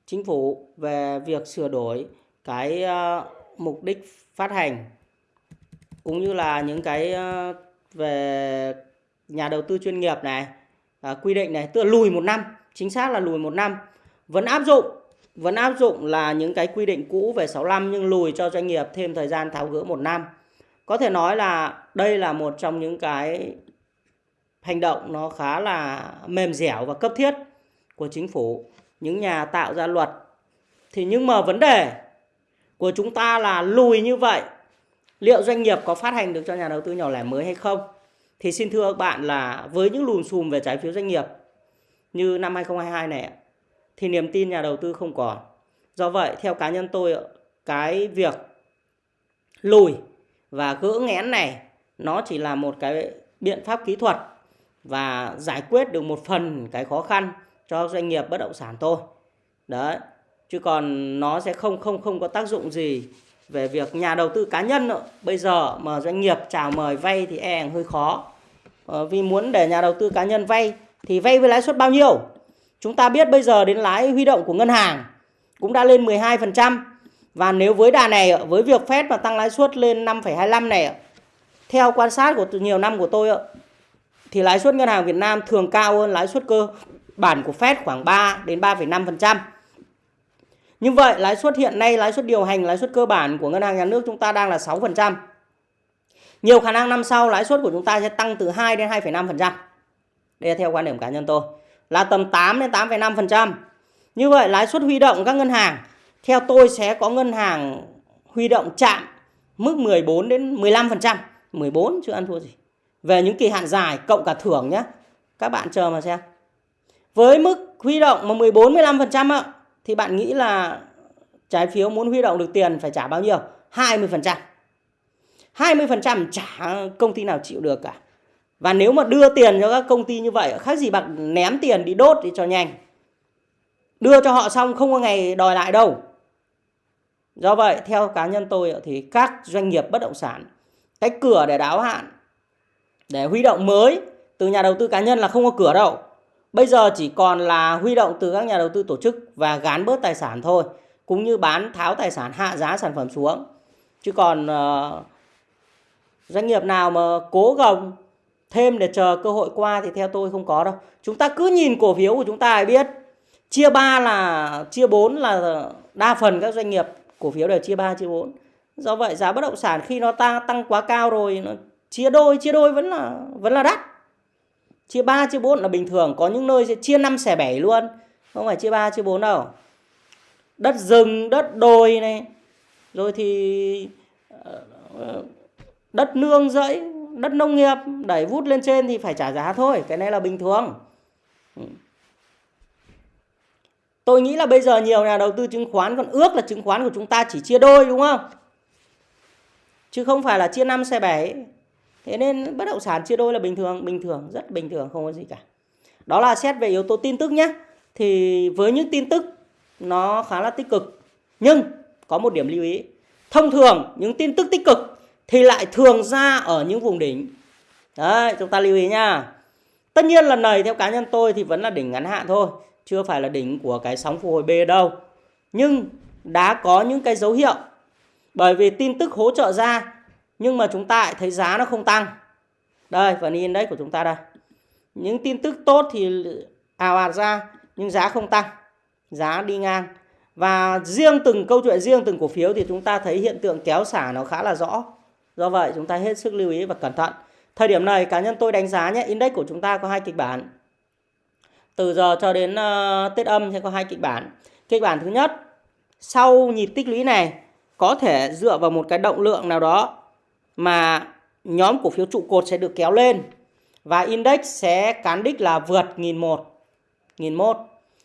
chính phủ về việc sửa đổi cái uh, mục đích phát hành cũng như là những cái uh, về nhà đầu tư chuyên nghiệp này uh, quy định này tức là lùi một năm chính xác là lùi một năm vẫn áp dụng vẫn áp dụng là những cái quy định cũ về 65 nhưng lùi cho doanh nghiệp thêm thời gian tháo gỡ một năm có thể nói là đây là một trong những cái hành động nó khá là mềm dẻo và cấp thiết của chính phủ. Những nhà tạo ra luật. Thì nhưng mà vấn đề của chúng ta là lùi như vậy, liệu doanh nghiệp có phát hành được cho nhà đầu tư nhỏ lẻ mới hay không? Thì xin thưa các bạn là với những lùm xùm về trái phiếu doanh nghiệp như năm 2022 này, thì niềm tin nhà đầu tư không còn. Do vậy, theo cá nhân tôi cái việc lùi và gỡ nghẽn này nó chỉ là một cái biện pháp kỹ thuật và giải quyết được một phần cái khó khăn cho doanh nghiệp bất động sản thôi. Đấy chứ còn nó sẽ không không không có tác dụng gì về việc nhà đầu tư cá nhân nữa. bây giờ mà doanh nghiệp chào mời vay thì e hơi khó. Ờ, vì muốn để nhà đầu tư cá nhân vay thì vay với lãi suất bao nhiêu? Chúng ta biết bây giờ đến lãi huy động của ngân hàng cũng đã lên 12% và nếu với đà này với việc Fed mà tăng lãi suất lên 5,25 này theo quan sát của nhiều năm của tôi thì lãi suất ngân hàng Việt Nam thường cao hơn lãi suất cơ bản của Fed khoảng 3 đến 3,5%. Như vậy lãi suất hiện nay lãi suất điều hành lãi suất cơ bản của ngân hàng nhà nước chúng ta đang là 6%. Nhiều khả năng năm sau lãi suất của chúng ta sẽ tăng từ 2 đến 2,5%. Đây là theo quan điểm cá nhân tôi. Là tầm 8 đến 8,5%. Như vậy lãi suất huy động các ngân hàng theo tôi sẽ có ngân hàng huy động chạm mức 14 đến 15%. 14 chưa ăn thua gì. Về những kỳ hạn dài, cộng cả thưởng nhé. Các bạn chờ mà xem. Với mức huy động mà 14 15% ạ thì bạn nghĩ là trái phiếu muốn huy động được tiền phải trả bao nhiêu? 20%. 20% trả công ty nào chịu được cả. Và nếu mà đưa tiền cho các công ty như vậy, khác gì bạn ném tiền đi đốt đi cho nhanh. Đưa cho họ xong không có ngày đòi lại đâu. Do vậy theo cá nhân tôi ờ, thì các doanh nghiệp bất động sản cái cửa để đáo hạn để huy động mới từ nhà đầu tư cá nhân là không có cửa đâu. Bây giờ chỉ còn là huy động từ các nhà đầu tư tổ chức và gán bớt tài sản thôi. Cũng như bán tháo tài sản hạ giá sản phẩm xuống. Chứ còn uh, doanh nghiệp nào mà cố gồng thêm để chờ cơ hội qua thì theo tôi không có đâu. Chúng ta cứ nhìn cổ phiếu của chúng ta biết. Chia 3 là chia 4 là đa phần các doanh nghiệp cổ phiếu đều chia 3 chia 4. Do vậy giá bất động sản khi nó ta tăng quá cao rồi nó chia đôi chia đôi vẫn là vẫn là đắt. Chia 3 chia 4 là bình thường, có những nơi sẽ chia 5 xẻ 7 luôn, không phải chia 3 chia 4 đâu. Đất rừng, đất đồi này, rồi thì ờ, ờ, đất nương rẫy, đất nông nghiệp đẩy vút lên trên thì phải trả giá thôi, cái này là bình thường. Ừ. Tôi nghĩ là bây giờ nhiều nhà đầu tư chứng khoán còn ước là chứng khoán của chúng ta chỉ chia đôi đúng không? Chứ không phải là chia 5 xe 7. Thế nên bất động sản chia đôi là bình thường, bình thường, rất bình thường, không có gì cả. Đó là xét về yếu tố tin tức nhé. Thì với những tin tức nó khá là tích cực. Nhưng có một điểm lưu ý. Thông thường những tin tức tích cực thì lại thường ra ở những vùng đỉnh. Đấy, chúng ta lưu ý nha. Tất nhiên lần này theo cá nhân tôi thì vẫn là đỉnh ngắn hạn thôi. Chưa phải là đỉnh của cái sóng phục hồi B đâu. Nhưng đã có những cái dấu hiệu. Bởi vì tin tức hỗ trợ ra, nhưng mà chúng ta lại thấy giá nó không tăng. Đây, phần index của chúng ta đây. Những tin tức tốt thì ào ạt ra, nhưng giá không tăng. Giá đi ngang. Và riêng từng, câu chuyện riêng từng cổ phiếu thì chúng ta thấy hiện tượng kéo xả nó khá là rõ. Do vậy, chúng ta hết sức lưu ý và cẩn thận. Thời điểm này, cá nhân tôi đánh giá nhé, index của chúng ta có hai kịch bản từ giờ cho đến uh, tết âm sẽ có hai kịch bản. Kịch bản thứ nhất sau nhịp tích lũy này có thể dựa vào một cái động lượng nào đó mà nhóm cổ phiếu trụ cột sẽ được kéo lên và index sẽ cán đích là vượt 1001 1001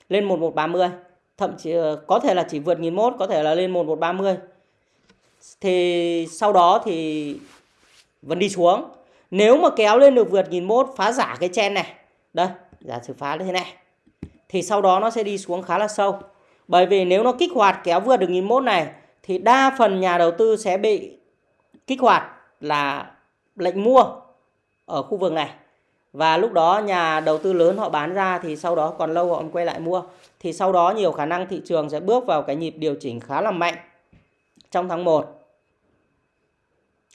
lên 1130 thậm chí ờ, có thể là chỉ vượt 1001 có thể là lên 1130 thì sau đó thì vẫn đi xuống. Nếu mà kéo lên được vượt 1001 phá giả cái chen này. Đây giả sử phá như thế này. Thì sau đó nó sẽ đi xuống khá là sâu. Bởi vì nếu nó kích hoạt kéo vượt được 1001 này, thì đa phần nhà đầu tư sẽ bị kích hoạt là lệnh mua ở khu vực này. Và lúc đó nhà đầu tư lớn họ bán ra thì sau đó còn lâu họ quay lại mua. Thì sau đó nhiều khả năng thị trường sẽ bước vào cái nhịp điều chỉnh khá là mạnh trong tháng 1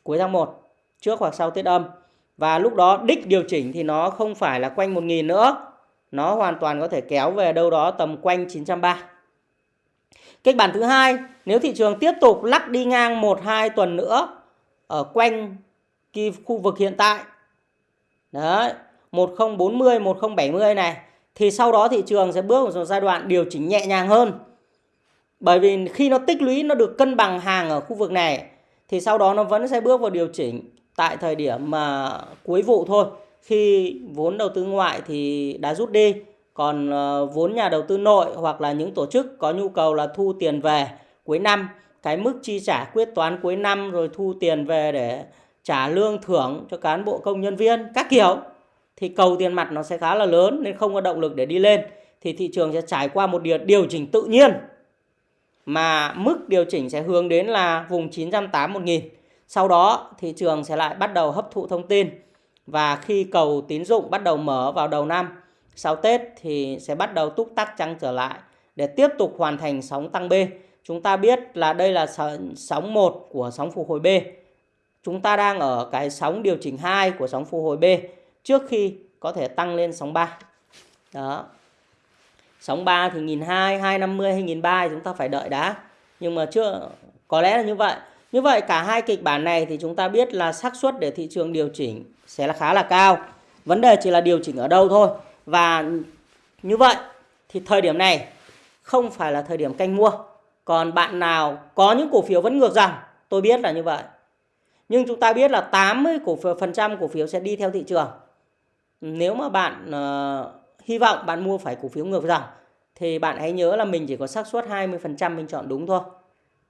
cuối tháng 1 trước hoặc sau Tết âm và lúc đó đích điều chỉnh thì nó không phải là quanh 1.000 nữa. Nó hoàn toàn có thể kéo về đâu đó tầm quanh 930 Kịch bản thứ hai, nếu thị trường tiếp tục lắc đi ngang 1-2 tuần nữa ở quanh khu vực hiện tại đấy 1040 1070 này thì sau đó thị trường sẽ bước vào giai đoạn điều chỉnh nhẹ nhàng hơn. Bởi vì khi nó tích lũy nó được cân bằng hàng ở khu vực này thì sau đó nó vẫn sẽ bước vào điều chỉnh tại thời điểm mà cuối vụ thôi. Khi vốn đầu tư ngoại thì đã rút đi còn à, vốn nhà đầu tư nội hoặc là những tổ chức có nhu cầu là thu tiền về cuối năm cái mức chi trả quyết toán cuối năm rồi thu tiền về để trả lương thưởng cho cán bộ công nhân viên các kiểu thì cầu tiền mặt nó sẽ khá là lớn nên không có động lực để đi lên. Thì thị trường sẽ trải qua một điều, điều chỉnh tự nhiên mà mức điều chỉnh sẽ hướng đến là vùng 980 000 sau đó thị trường sẽ lại bắt đầu hấp thụ thông tin và khi cầu tín dụng bắt đầu mở vào đầu năm sau Tết thì sẽ bắt đầu túc tắc tăng trở lại để tiếp tục hoàn thành sóng tăng B. Chúng ta biết là đây là sóng 1 của sóng phục hồi B. Chúng ta đang ở cái sóng điều chỉnh 2 của sóng phục hồi B trước khi có thể tăng lên sóng 3. Đó. Sóng 3 thì 1200, 250 hay 1300 chúng ta phải đợi đã. Nhưng mà chưa có lẽ là như vậy. Như vậy cả hai kịch bản này thì chúng ta biết là xác suất để thị trường điều chỉnh sẽ là khá là cao. Vấn đề chỉ là điều chỉnh ở đâu thôi. Và như vậy thì thời điểm này không phải là thời điểm canh mua. Còn bạn nào có những cổ phiếu vẫn ngược dòng, tôi biết là như vậy. Nhưng chúng ta biết là 80 cổ phiếu phần trăm cổ phiếu sẽ đi theo thị trường. Nếu mà bạn uh, hy vọng bạn mua phải cổ phiếu ngược dòng thì bạn hãy nhớ là mình chỉ có xác suất 20% mình chọn đúng thôi.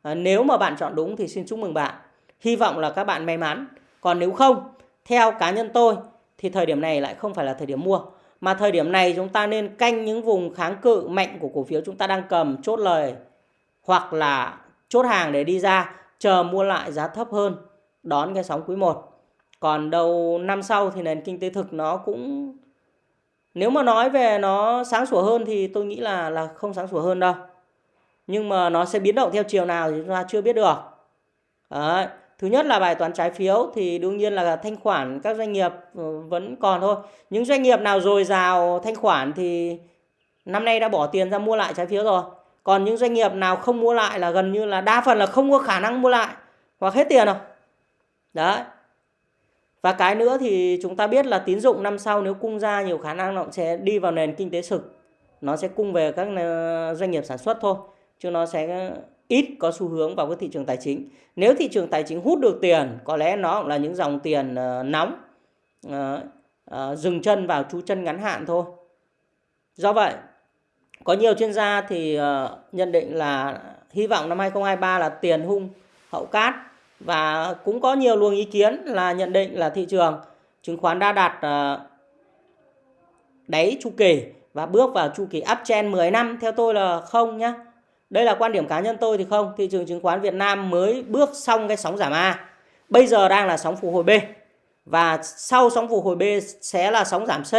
À, nếu mà bạn chọn đúng thì xin chúc mừng bạn. Hy vọng là các bạn may mắn. Còn nếu không, theo cá nhân tôi thì thời điểm này lại không phải là thời điểm mua. Mà thời điểm này chúng ta nên canh những vùng kháng cự mạnh của cổ phiếu chúng ta đang cầm chốt lời hoặc là chốt hàng để đi ra chờ mua lại giá thấp hơn đón cái sóng quý 1. Còn đầu năm sau thì nền kinh tế thực nó cũng nếu mà nói về nó sáng sủa hơn thì tôi nghĩ là là không sáng sủa hơn đâu. Nhưng mà nó sẽ biến động theo chiều nào thì chúng ta chưa biết được. Đấy. Thứ nhất là bài toán trái phiếu thì đương nhiên là thanh khoản các doanh nghiệp ừ, vẫn còn thôi. Những doanh nghiệp nào dồi dào thanh khoản thì năm nay đã bỏ tiền ra mua lại trái phiếu rồi. Còn những doanh nghiệp nào không mua lại là gần như là đa phần là không có khả năng mua lại hoặc hết tiền rồi. Đấy. Và cái nữa thì chúng ta biết là tín dụng năm sau nếu cung ra nhiều khả năng nó sẽ đi vào nền kinh tế thực. Nó sẽ cung về các ờ, doanh nghiệp sản xuất thôi. Chứ nó sẽ ít có xu hướng vào cái thị trường tài chính. Nếu thị trường tài chính hút được tiền, có lẽ nó cũng là những dòng tiền ờ, nóng, ờ, ờ, dừng chân vào chú chân ngắn hạn thôi. Do vậy, có nhiều chuyên gia thì nhận định là hy vọng năm 2023 là tiền hung hậu cát và cũng có nhiều luồng ý kiến là nhận định là thị trường chứng khoán đã đạt đáy chu kỳ và bước vào chu kỳ uptrend 10 năm theo tôi là không nhá. Đây là quan điểm cá nhân tôi thì không, thị trường chứng khoán Việt Nam mới bước xong cái sóng giảm A. Bây giờ đang là sóng phục hồi B. Và sau sóng phục hồi B sẽ là sóng giảm C.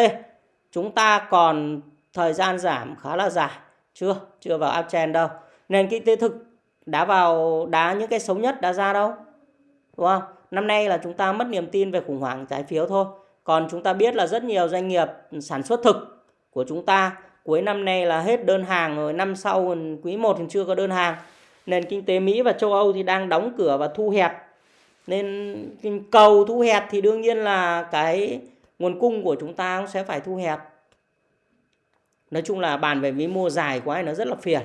Chúng ta còn thời gian giảm khá là dài. Chưa, chưa vào uptrend đâu. Nền kinh tế thực đã vào đá những cái xấu nhất đã ra đâu. Đúng không? Năm nay là chúng ta mất niềm tin về khủng hoảng trái phiếu thôi. Còn chúng ta biết là rất nhiều doanh nghiệp sản xuất thực của chúng ta cuối năm nay là hết đơn hàng rồi, năm sau quý 1 thì chưa có đơn hàng. Nền kinh tế Mỹ và châu Âu thì đang đóng cửa và thu hẹp. Nên cầu thu hẹp thì đương nhiên là cái nguồn cung của chúng ta cũng sẽ phải thu hẹp. Nói chung là bàn về vĩ mô dài quá nó rất là phiền.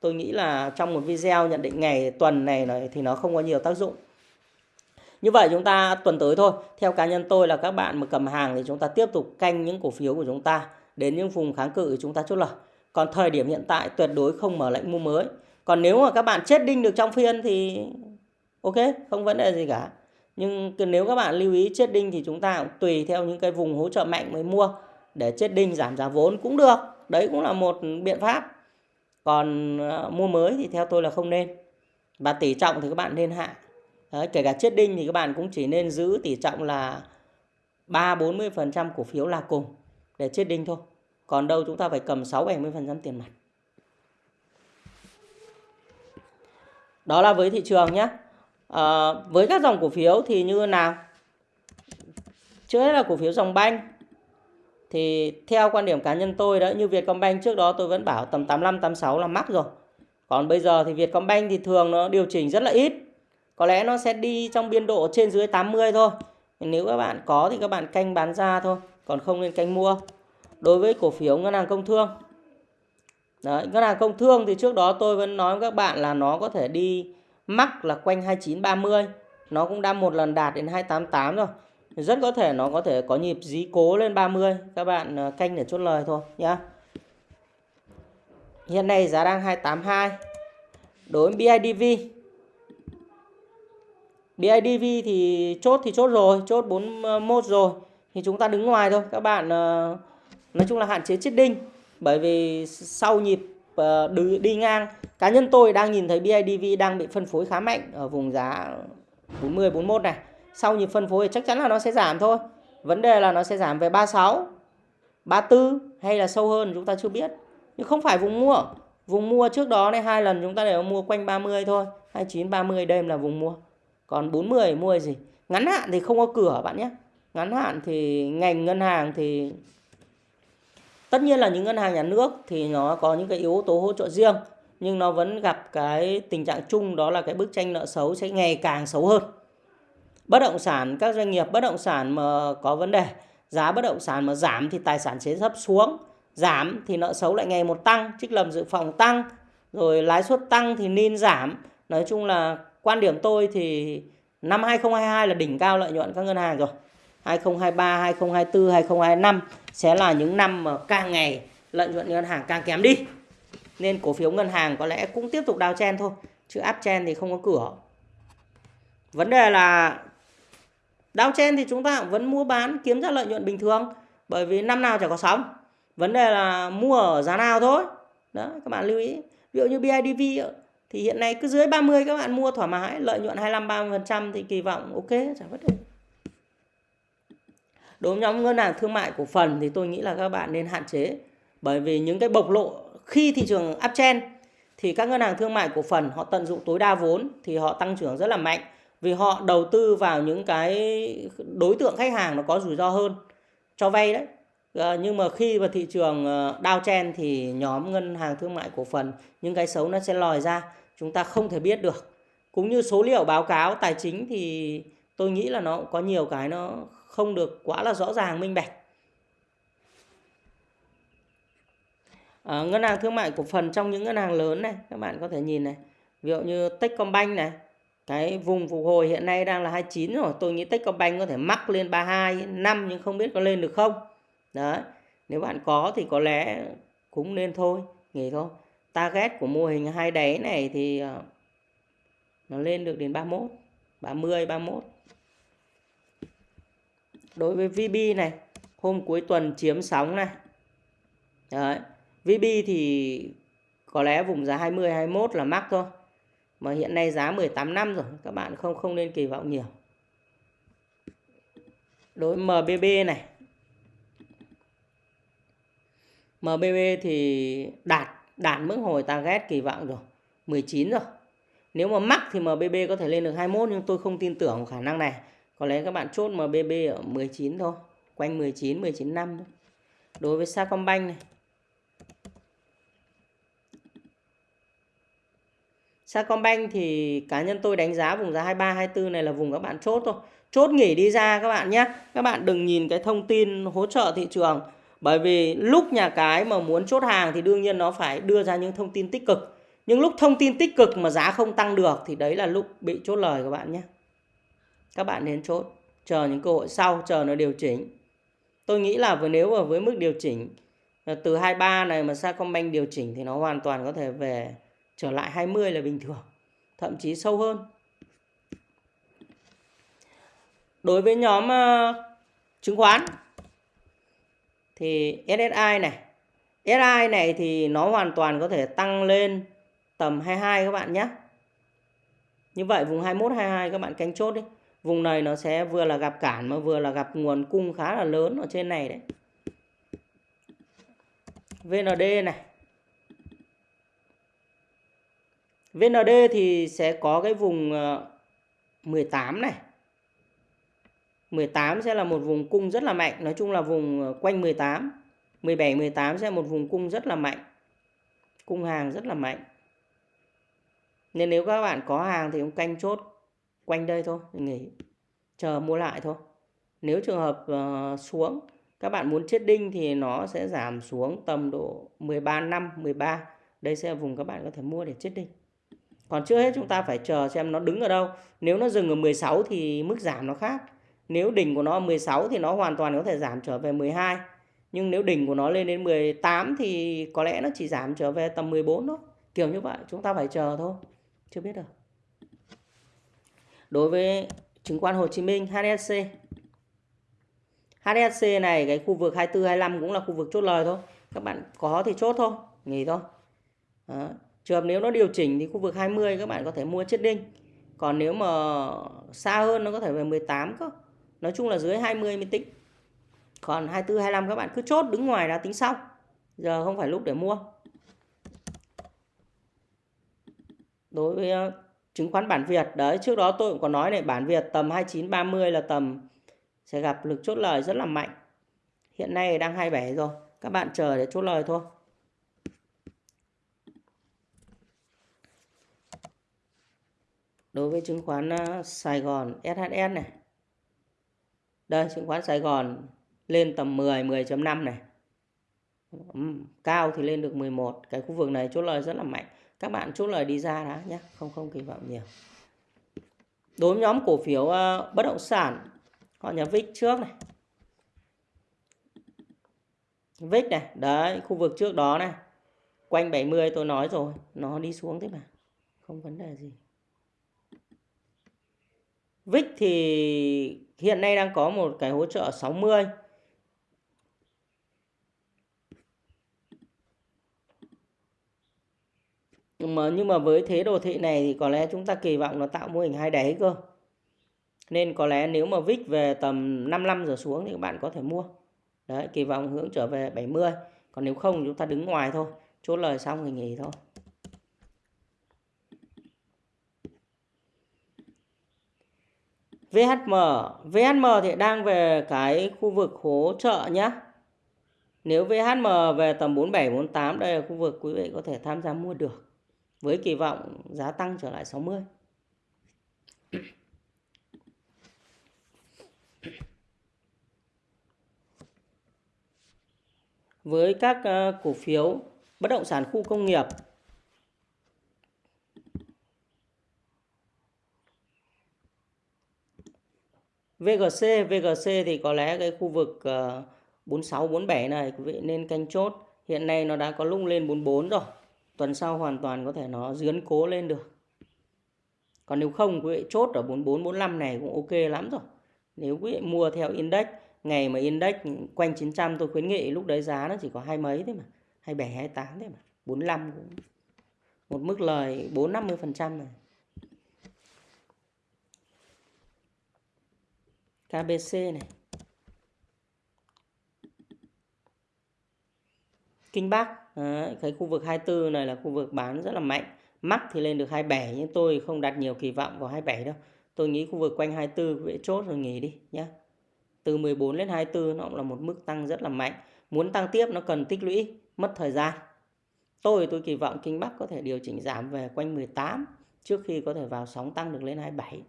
Tôi nghĩ là trong một video nhận định ngày tuần này thì nó không có nhiều tác dụng. Như vậy chúng ta tuần tới thôi. Theo cá nhân tôi là các bạn mà cầm hàng thì chúng ta tiếp tục canh những cổ phiếu của chúng ta đến những vùng kháng cự chúng ta chốt lời. Còn thời điểm hiện tại tuyệt đối không mở lệnh mua mới. Còn nếu mà các bạn chết đinh được trong phiên thì ok, không vấn đề gì cả. Nhưng nếu các bạn lưu ý chết đinh thì chúng ta cũng tùy theo những cái vùng hỗ trợ mạnh mới mua để chết đinh giảm giá vốn cũng được. Đấy cũng là một biện pháp. Còn ờ, mua mới thì theo tôi là không nên. Và tỷ trọng thì các bạn nên hạ. Đấy, kể cả chết đinh thì các bạn cũng chỉ nên giữ tỷ trọng là 3-40% cổ phiếu là cùng để chết đinh thôi. Còn đâu chúng ta phải cầm 6-70% tiền mặt. Đó là với thị trường nhé. À, ờ, với các dòng cổ phiếu thì như nào? Trước hết là cổ phiếu dòng banh. Thì theo quan điểm cá nhân tôi đó, như Vietcombank trước đó tôi vẫn bảo tầm 85, 86 là mắc rồi. Còn bây giờ thì Vietcombank thì thường nó điều chỉnh rất là ít. Có lẽ nó sẽ đi trong biên độ trên dưới 80 thôi. Nếu các bạn có thì các bạn canh bán ra thôi. Còn không nên canh mua. Đối với cổ phiếu ngân hàng công thương. Đấy, ngân hàng công thương thì trước đó tôi vẫn nói với các bạn là nó có thể đi mắc là quanh 2930. Nó cũng đã một lần đạt đến 288 rồi. Rất có thể nó có thể có nhịp dí cố lên 30. Các bạn ờ, canh để chốt lời thôi nhá. Hiện nay giá đang 282. Đối với BIDV BIDV thì chốt thì chốt rồi, chốt 41 ờ, rồi thì chúng ta đứng ngoài thôi. Các bạn ờ, nói chung là hạn chế chết đinh. Bởi vì sau nhịp ờ, đi, đi ngang cá nhân tôi đang nhìn thấy BIDV đang bị phân phối khá mạnh ở vùng giá 40 41 này. Sau nhịp phân phối thì chắc chắn là nó sẽ giảm thôi. vấn đề là nó sẽ giảm về 36 34 hay là sâu hơn chúng ta chưa biết. Nhưng không phải vùng mua. Vùng mua trước đó này hai lần chúng ta đều mua quanh 30 thôi. 29 30 đêm là vùng mua. Còn 40 mua gì? Ngắn hạn thì không có cửa bạn nhé ngắn hạn thì ngành ngân hàng thì tất nhiên là những ngân hàng nhà nước thì nó có những cái yếu tố hỗ trợ riêng, nhưng nó vẫn gặp cái tình trạng chung đó là cái bức tranh nợ xấu sẽ ngày càng xấu hơn. Bất động sản, các doanh nghiệp bất động sản mà có vấn đề, giá bất động sản mà giảm thì tài sản sẽ thấp xuống, giảm thì nợ xấu lại ngày một tăng, trích lập dự phòng tăng, rồi lãi suất tăng thì nên giảm. Nói chung là quan điểm tôi thì năm 2022 là đỉnh cao lợi nhuận các ngân hàng rồi. 2023 2024 2025 sẽ là những năm mà càng ngày lợi nhuận ngân hàng càng kém đi. Nên cổ phiếu ngân hàng có lẽ cũng tiếp tục đào chen thôi, chứ áp chen thì không có cửa. Vấn đề là đào chen thì chúng ta cũng vẫn mua bán kiếm ra lợi nhuận bình thường, bởi vì năm nào chả có sóng. Vấn đề là mua ở giá nào thôi. Đó, các bạn lưu ý. Ví dụ như BIDV thì hiện nay cứ dưới 30 các bạn mua thoải mái, lợi nhuận 25 30% thì kỳ vọng ok chẳng vấn đề đối với nhóm ngân hàng thương mại cổ phần thì tôi nghĩ là các bạn nên hạn chế. Bởi vì những cái bộc lộ khi thị trường uptrend thì các ngân hàng thương mại cổ phần họ tận dụng tối đa vốn thì họ tăng trưởng rất là mạnh vì họ đầu tư vào những cái đối tượng khách hàng nó có rủi ro hơn cho vay đấy. À, nhưng mà khi mà thị trường ờ, downtrend thì nhóm ngân hàng thương mại cổ phần những cái xấu nó sẽ lòi ra chúng ta không thể biết được. Cũng như số liệu báo cáo tài chính thì tôi nghĩ là nó có nhiều cái nó không được quá là rõ ràng minh bạch. À, ngân hàng thương mại cổ phần trong những ngân hàng lớn này các bạn có thể nhìn này ví dụ như Techcombank này cái vùng phục hồi hiện nay đang là 29 rồi tôi nghĩ Techcombank có thể mắc lên 32 năm nhưng không biết có lên được không? Đấy nếu bạn có thì có lẽ cũng nên thôi nghỉ thôi. Target của mô hình hai đáy này thì ờ, nó lên được đến 31 30 31 đối với VB này, hôm cuối tuần chiếm sóng này. Đấy, VB thì có lẽ vùng giá 20 21 là mắc thôi. Mà hiện nay giá 18 năm rồi, các bạn không không nên kỳ vọng nhiều. Đối với MBB này MBB thì đạt đạt mức hồi target kỳ vọng rồi 19 rồi. Nếu mà mắc thì MBB có thể lên được 21 nhưng tôi không tin tưởng khả năng này có lẽ các bạn chốt MBB ở 19 thôi, quanh 19 19 năm thôi đối với Sacombank này Sacombank thì cá nhân tôi đánh giá vùng giá 23 24 này là vùng các bạn chốt thôi. Chốt nghỉ đi ra các bạn nhé. Các bạn đừng nhìn cái thông tin hỗ trợ thị trường bởi vì lúc nhà cái mà muốn chốt hàng thì đương nhiên nó phải đưa ra những thông tin tích cực. Nhưng lúc thông tin tích cực mà giá không tăng được thì đấy là lúc bị chốt lời các bạn nhé. Các bạn nên chốt, chờ những cơ hội sau, chờ nó điều chỉnh. Tôi nghĩ là nếu mà với mức điều chỉnh ờ, từ 23 này mà Sacombank điều chỉnh thì nó hoàn toàn có thể về trở lại 20 là bình thường, thậm chí sâu hơn. Đối với nhóm uh, chứng khoán thì SSI này, SSI này thì nó hoàn toàn có thể tăng lên tầm 22 các bạn nhé. Như vậy vùng 21 22 các bạn canh chốt đi. Vùng này nó sẽ vừa là gặp cản mà vừa là gặp nguồn cung khá là lớn ở trên này đấy. VND này VND thì sẽ có cái vùng ờ, 18 này. 18 sẽ là một vùng cung rất là mạnh. Nói chung là vùng ờ, quanh 18. 17, 18 sẽ là một vùng cung rất là mạnh. Cung hàng rất là mạnh. Nên nếu các bạn có hàng thì cũng canh chốt quanh đây thôi. Nghỉ. Chờ mua lại thôi. Nếu trường hợp uh, xuống các bạn muốn chết đinh thì nó sẽ giảm xuống tầm độ 13 năm 13. Đây sẽ là vùng các bạn có thể mua để chết đinh. Còn trước hết chúng ta phải chờ xem nó đứng ở đâu. Nếu nó dừng ở 16 thì mức giảm nó khác. Nếu đỉnh của nó 16 thì nó hoàn toàn có thể giảm trở về 12. Nhưng nếu đỉnh của nó lên đến 18 thì có lẽ nó chỉ giảm trở về tầm 14 thôi. Kiểu như vậy chúng ta phải chờ thôi. Chưa biết được. Đối với chứng khoán Hồ Chí Minh HSC. HSC này cái khu vực 24 25 cũng là khu vực chốt lời thôi. Các bạn có thì chốt thôi, nghỉ thôi. Đó. Trường nếu nó điều chỉnh thì khu vực 20 các bạn có thể mua chết đinh. Còn nếu mà xa hơn nó có thể về 18 cơ. Nói chung là dưới 20 mới tính. còn 24 25 các bạn cứ chốt đứng ngoài đã tính sau giờ không phải lúc để mua đối với chứng khoán bản Việt. Đấy, trước đó tôi cũng có nói này, bản Việt tầm 29 30 là tầm sẽ gặp lực chốt lời rất là mạnh. Hiện nay đang 27 rồi, các bạn chờ để chốt lời thôi. Đối với chứng khoán ờ, Sài Gòn SHS này. Đây, chứng khoán Sài Gòn lên tầm 10 10.5 này. Cao thì lên được 11 cái khu vực này chốt lời rất là mạnh các bạn chốt lời đi ra đã nhé không không kỳ vọng nhiều. Đối với nhóm cổ phiếu uh, bất động sản họ nhà vick trước này. Vick này đấy khu vực trước đó này. Quanh 70 tôi nói rồi nó đi xuống thế mà không vấn đề gì. Vick thì hiện nay đang có một cái hỗ trợ 60 nhưng mà nhưng mà với thế đồ thị này thì có lẽ chúng ta kỳ vọng nó tạo mô hình hai đáy cơ. Nên có lẽ nếu mà VIX về tầm 55 giờ xuống thì các bạn có thể mua. Đấy, kỳ vọng hướng trở về 70 còn nếu không chúng ta đứng ngoài thôi, chốt lời xong thì nghỉ thôi. VHM VHM thì đang về cái khu vực hỗ trợ nhé nếu VHM về tầm 47 48 đây là khu vực quý vị có thể tham gia mua được với kỳ vọng giá tăng trở lại 60. Với các ờ, cổ phiếu bất động sản khu công nghiệp VGC VGC thì có lẽ cái khu vực ờ, 46 47 này quý vị nên canh chốt. Hiện nay nó đã có lung lên 44 rồi tuần sau hoàn toàn có thể nó dướn cố lên được. Còn nếu không, quý vị chốt ở 4445 này cũng ok lắm rồi. Nếu quý vị mua theo index, ngày mà index quanh 900 tôi khuyến nghị lúc đấy giá nó chỉ có hai mấy thế mà. 27 28 thế mà. 45 cũng một mức lời 4 50 phần trăm này KBC này. Kinh Bắc. Đấy, cái khu vực 24 này là khu vực bán rất là mạnh. Mắc thì lên được 27 nhưng tôi không đặt nhiều kỳ vọng vào 27 đâu. Tôi nghĩ khu vực quanh 24 quý chốt rồi nghỉ đi nhé từ 14 lên 24 nó cũng là một mức tăng rất là mạnh. Muốn tăng tiếp nó cần tích lũy mất thời gian. Tôi tôi kỳ vọng Kinh Bắc có thể điều chỉnh giảm về quanh 18 trước khi có thể vào sóng tăng được lên 27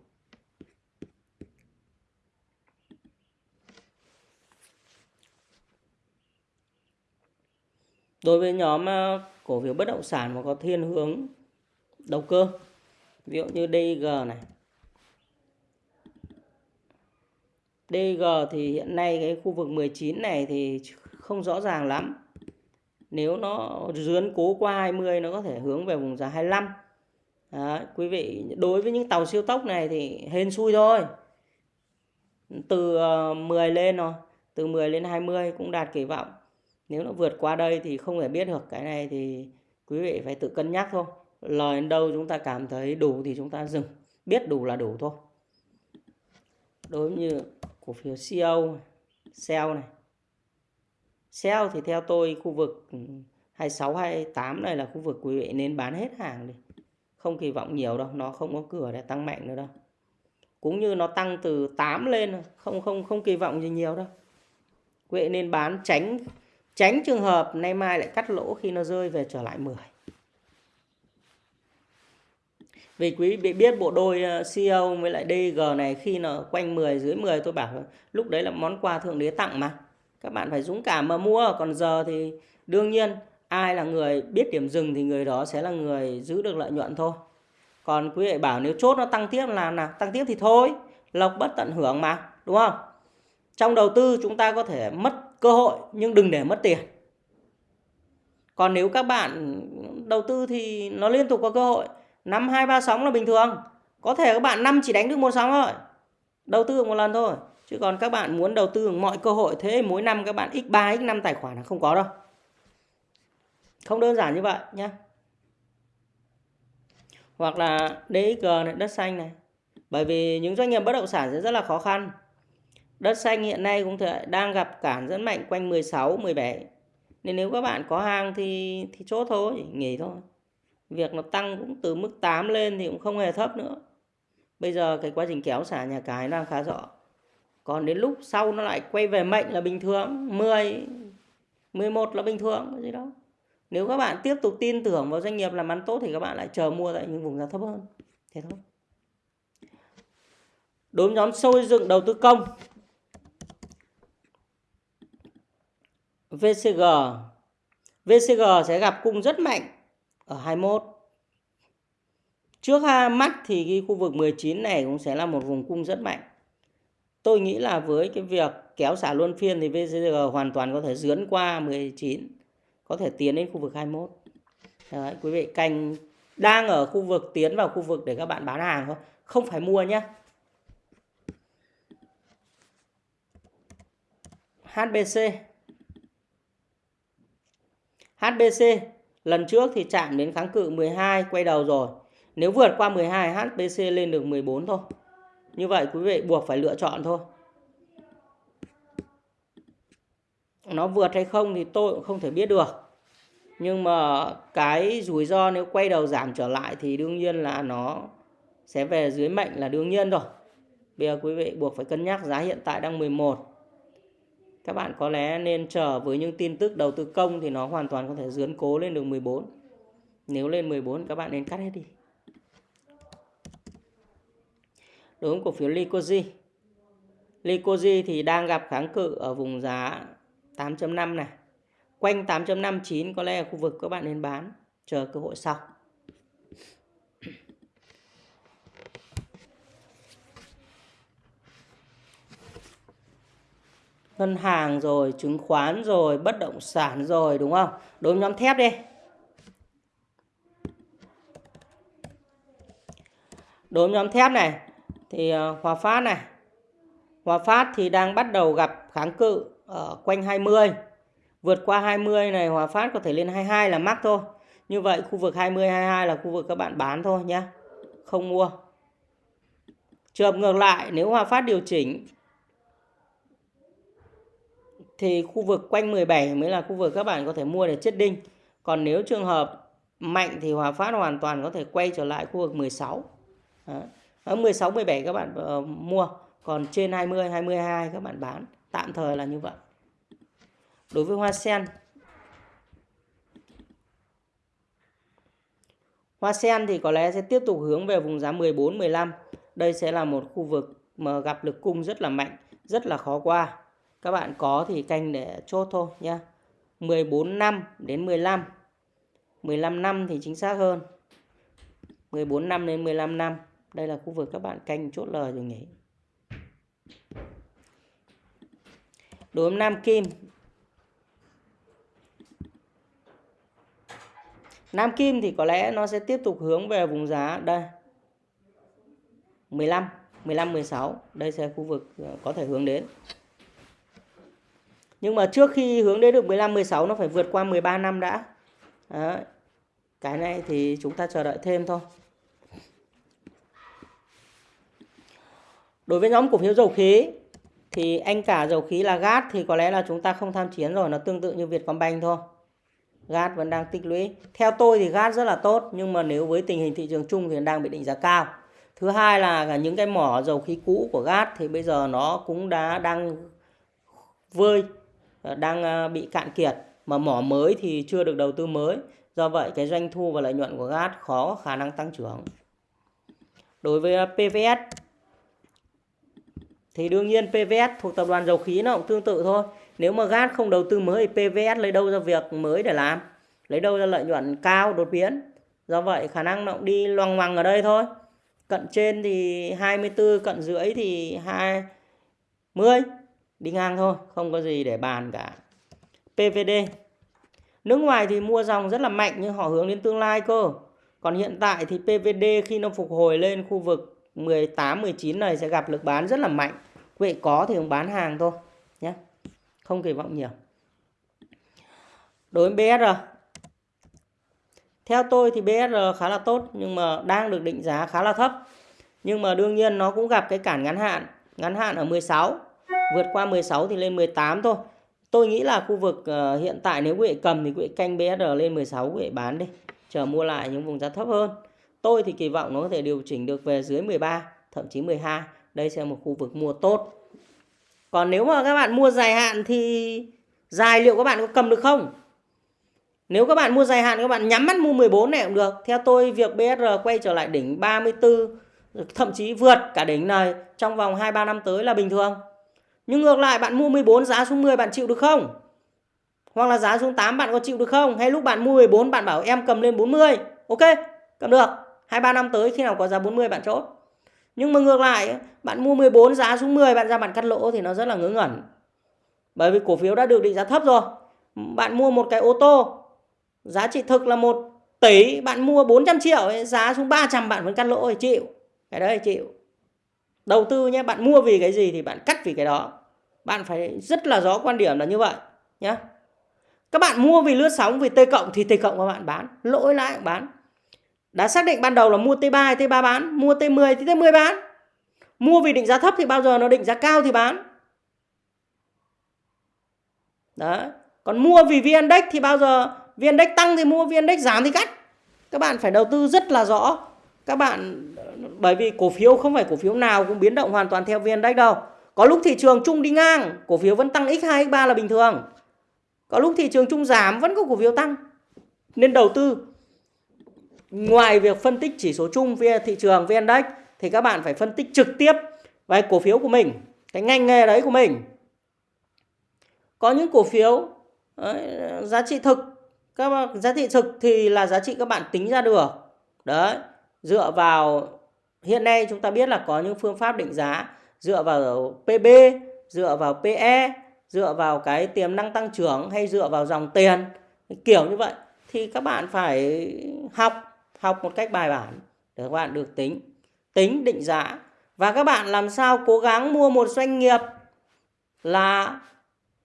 đối với nhóm ờ, cổ phiếu bất động sản mà có thiên hướng đầu cơ ví dụ như DG này. DG thì hiện nay cái khu vực 19 này thì không rõ ràng lắm. Nếu nó dướn cố qua 20 nó có thể hướng về vùng giá 25 Đấy, quý vị đối với những tàu siêu tốc này thì hên xui thôi. Từ ờ, 10 lên rồi từ 10 lên 20 cũng đạt kỳ vọng nếu nó vượt qua đây thì không thể biết được, cái này thì quý vị phải tự cân nhắc thôi. Lời đến đâu chúng ta cảm thấy đủ thì chúng ta dừng, biết đủ là đủ thôi. Đối như cổ phiếu CEO sell này sell thì theo tôi khu vực 26 28 này là khu vực quý vị nên bán hết hàng đi. Không kỳ vọng nhiều đâu, nó không có cửa để tăng mạnh nữa đâu. Cũng như nó tăng từ 8 lên không không không kỳ vọng gì nhiều đâu. Quý vị nên bán tránh Tránh trường hợp nay mai lại cắt lỗ khi nó rơi về trở lại 10. Vì quý vị biết bộ đôi ờ, CEO với lại DG này khi nó quanh 10 dưới 10 tôi bảo lúc đấy là món quà thượng đế tặng mà. Các bạn phải dũng cảm mà mua. Còn giờ thì đương nhiên ai là người biết điểm dừng thì người đó sẽ là người giữ được lợi nhuận thôi. Còn quý vị bảo nếu chốt nó tăng tiếp là nào? Tăng tiếp thì thôi. Lộc bất tận hưởng mà. Đúng không? Trong đầu tư chúng ta có thể mất cơ hội, nhưng đừng để mất tiền. Còn nếu các bạn đầu tư thì nó liên tục có cơ hội. Năm hai ba sóng là bình thường. Có thể các bạn năm chỉ đánh được một sóng thôi. Đầu tư một lần thôi. Chứ còn các bạn muốn đầu tư mọi cơ hội, thế mỗi năm các bạn x3 x5 tài khoản là không có đâu. Không đơn giản như vậy nhé hoặc là DXG này, đất xanh này. Bởi vì những doanh nghiệp bất động sản sẽ rất là khó khăn. Đất xanh hiện nay cũng thể đang gặp cản rất mạnh quanh 16, 17. Nên nếu các bạn có hàng thì thì chốt thôi, nghỉ thôi. Việc nó tăng cũng từ mức 8 lên thì cũng không hề thấp nữa. Bây giờ cái quá trình kéo xả nhà cái đang khá rõ. Còn đến lúc sau nó lại quay về mệnh là bình thường, 10 11 là bình thường cái gì đó. Nếu các bạn tiếp tục tin tưởng vào doanh nghiệp làm ăn tốt thì các bạn lại chờ mua tại những vùng giá thấp hơn. Thế thôi. Đối với nhóm xây dựng đầu tư công VCG VCG sẽ gặp cung rất mạnh ở 21 Trước ha mắt thì cái khu vực 19 này cũng sẽ là một vùng cung rất mạnh. Tôi nghĩ là với cái việc kéo xả luân phiên thì VCG hoàn toàn có thể dướn qua 19, có thể tiến đến khu vực 21. Đấy, quý vị canh đang ở khu vực tiến vào khu vực để các bạn bán hàng thôi, không phải mua nhé. HBC HBC lần trước thì chạm đến kháng cự 12 quay đầu rồi. Nếu vượt qua 12 HBC lên được 14 thôi. Như vậy quý vị buộc phải lựa chọn thôi. Nó vượt hay không thì tôi cũng không thể biết được. Nhưng mà cái rủi ro nếu quay đầu giảm trở lại thì đương nhiên là nó sẽ về dưới mệnh là đương nhiên rồi. Bây giờ quý vị buộc phải cân nhắc giá hiện tại đang 11 các bạn có lẽ nên chờ với những tin tức đầu tư công thì nó hoàn toàn có thể dướn cố lên được 14 nếu lên 14 các bạn nên cắt hết đi. Đối với cổ phiếu Licoji Licoji thì đang gặp kháng cự ở vùng giá 8.5 này. Quanh 8.59 có lẽ là khu vực các bạn nên bán, chờ cơ hội sau. Ngân hàng rồi, chứng khoán rồi, bất động sản rồi đúng không? Đối với nhóm thép đi. Đối với nhóm thép này thì ờ, Hòa Phát này. Hòa Phát thì đang bắt đầu gặp kháng cự ở quanh 20. Vượt qua 20 này Hòa Phát có thể lên 22 là mắc thôi. Như vậy khu vực 20 22 là khu vực các bạn bán thôi nhé. Không mua. Trường ngược lại nếu Hòa Phát điều chỉnh thì khu vực quanh 17 mới là khu vực các bạn có thể mua để chết đinh. Còn nếu trường hợp mạnh thì Hòa Phát hoàn toàn có thể quay trở lại khu vực 16. Đó. Ở 16 17 các bạn uh, mua, còn trên 20 22 các bạn bán. Tạm thời là như vậy. Đối với hoa sen Hoa sen thì có lẽ sẽ tiếp tục hướng về vùng giá 14 15. Đây sẽ là một khu vực mà gặp lực cung rất là mạnh, rất là khó qua các bạn có thì canh để chốt thôi nhé 14 năm đến 15 15 năm thì chính xác hơn. 14 năm đến 15 năm. Đây là khu vực các bạn canh chốt lời rồi nhỉ. Đối với Nam Kim. Nam Kim thì có lẽ nó sẽ tiếp tục hướng về vùng giá đây. 15 15 16 đây sẽ khu vực ờ, có thể hướng đến nhưng mà trước khi hướng đến được 15 16 nó phải vượt qua 13 năm đã. Đấy. Cái này thì chúng ta chờ đợi thêm thôi. Đối với nhóm cổ phiếu dầu khí thì anh cả dầu khí là gas thì có lẽ là chúng ta không tham chiến rồi, nó tương tự như Vietcombank thôi. Gas vẫn đang tích lũy. Theo tôi thì gas rất là tốt nhưng mà nếu với tình hình thị trường chung thì đang bị định giá cao. Thứ hai là những cái mỏ dầu khí cũ của gas thì bây giờ nó cũng đã đang vơi Ờ, đang ờ, bị cạn kiệt mà mỏ mới thì chưa được đầu tư mới. Do vậy cái doanh thu và lợi nhuận của gat khó có khả năng tăng trưởng. Đối với ờ, PVS thì đương nhiên PVS thuộc tập đoàn dầu khí nó cũng tương tự thôi. Nếu mà gat không đầu tư mới thì PVS lấy đâu ra việc mới để làm? Lấy đâu ra lợi nhuận cao đột biến? Do vậy khả năng nó cũng đi loằng ngoằng ở đây thôi. Cận trên thì 24, cận dưới thì 20 đi ngang thôi, không có gì để bàn cả. PVD nước ngoài thì mua dòng rất là mạnh nhưng họ hướng đến tương lai cơ. Còn hiện tại thì PVD khi nó phục hồi lên khu vực 18 19 này sẽ gặp lực bán rất là mạnh. Quý vị có thì bán hàng thôi, nhé. Không kỳ vọng nhiều. Đối với BSR theo tôi thì BSR khá là tốt nhưng mà đang được định giá khá là thấp. Nhưng mà đương nhiên nó cũng gặp cái cản ngắn hạn. Ngắn hạn ở 16 vượt qua 16 thì lên 18 thôi. Tôi nghĩ là khu vực uh, hiện tại nếu quý vị cầm thì quý vị canh BSR lên 16 quý vị bán đi chờ mua lại những vùng giá thấp hơn. Tôi thì kỳ vọng nó có thể điều chỉnh được về dưới 13 thậm chí 12 đây sẽ là một khu vực mua tốt. Còn nếu mà các bạn mua dài hạn thì dài liệu các bạn có cầm được không? Nếu các bạn mua dài hạn các bạn nhắm mắt mua 14 này cũng được. Theo tôi việc BSR quay trở lại đỉnh 34 thậm chí vượt cả đỉnh này trong vòng 2-3 năm tới là bình thường nhưng ngược lại bạn mua 14 giá xuống 10 bạn chịu được không? Hoặc là giá xuống 8 bạn có chịu được không? Hay lúc bạn mua 14 bạn bảo em cầm lên 40. Ok, cầm được. 2-3 năm tới khi nào có giá 40 bạn chốt. Nhưng mà ngược lại, bạn mua 14 giá xuống 10 bạn ra bạn cắt lỗ thì nó rất là ngớ ngẩn. Bởi vì cổ phiếu đã được định giá thấp rồi. Bạn mua một cái ô tô, giá trị thực là 1 tỷ, bạn mua 400 triệu, giá xuống 300 bạn vẫn cắt lỗ thì chịu. Cái đấy chịu đầu tư nhé bạn mua vì cái gì thì bạn cắt vì cái đó. Bạn phải rất là rõ quan điểm là như vậy nhé các bạn mua vì lướt sóng, vì t cộng thì t cộng các bạn bán, lỗi lãi bán. Đã xác định ban đầu là mua t3 hay t3 bán, mua t10 thì t10 bán. Mua vì định giá thấp thì bao giờ nó định giá cao thì bán. Đấy. Còn mua vì vn index thì bao giờ vn index tăng thì mua vn index giảm thì cắt. Các bạn phải đầu tư rất là rõ các bạn bởi vì cổ phiếu không phải cổ phiếu nào cũng biến động hoàn toàn theo vn index đâu. Có lúc thị trường chung đi ngang cổ phiếu vẫn tăng x2 x3 là bình thường. Có lúc thị trường chung giảm vẫn có cổ phiếu tăng. Nên đầu tư. Ngoài việc phân tích chỉ số chung về thị trường vn index thì các bạn phải phân tích trực tiếp về cổ phiếu của mình cái ngành nghề đấy của mình. Có những cổ phiếu đấy, giá trị thực. Các giá trị thực thì là giá trị các bạn tính ra được. Đấy dựa vào hiện nay chúng ta biết là có những phương pháp định giá dựa vào PB, dựa vào PE, dựa vào cái tiềm năng tăng trưởng hay dựa vào dòng tiền kiểu như vậy. Thì các bạn phải học học một cách bài bản để các bạn được tính tính định giá. Và các bạn làm sao cố gắng mua một doanh nghiệp là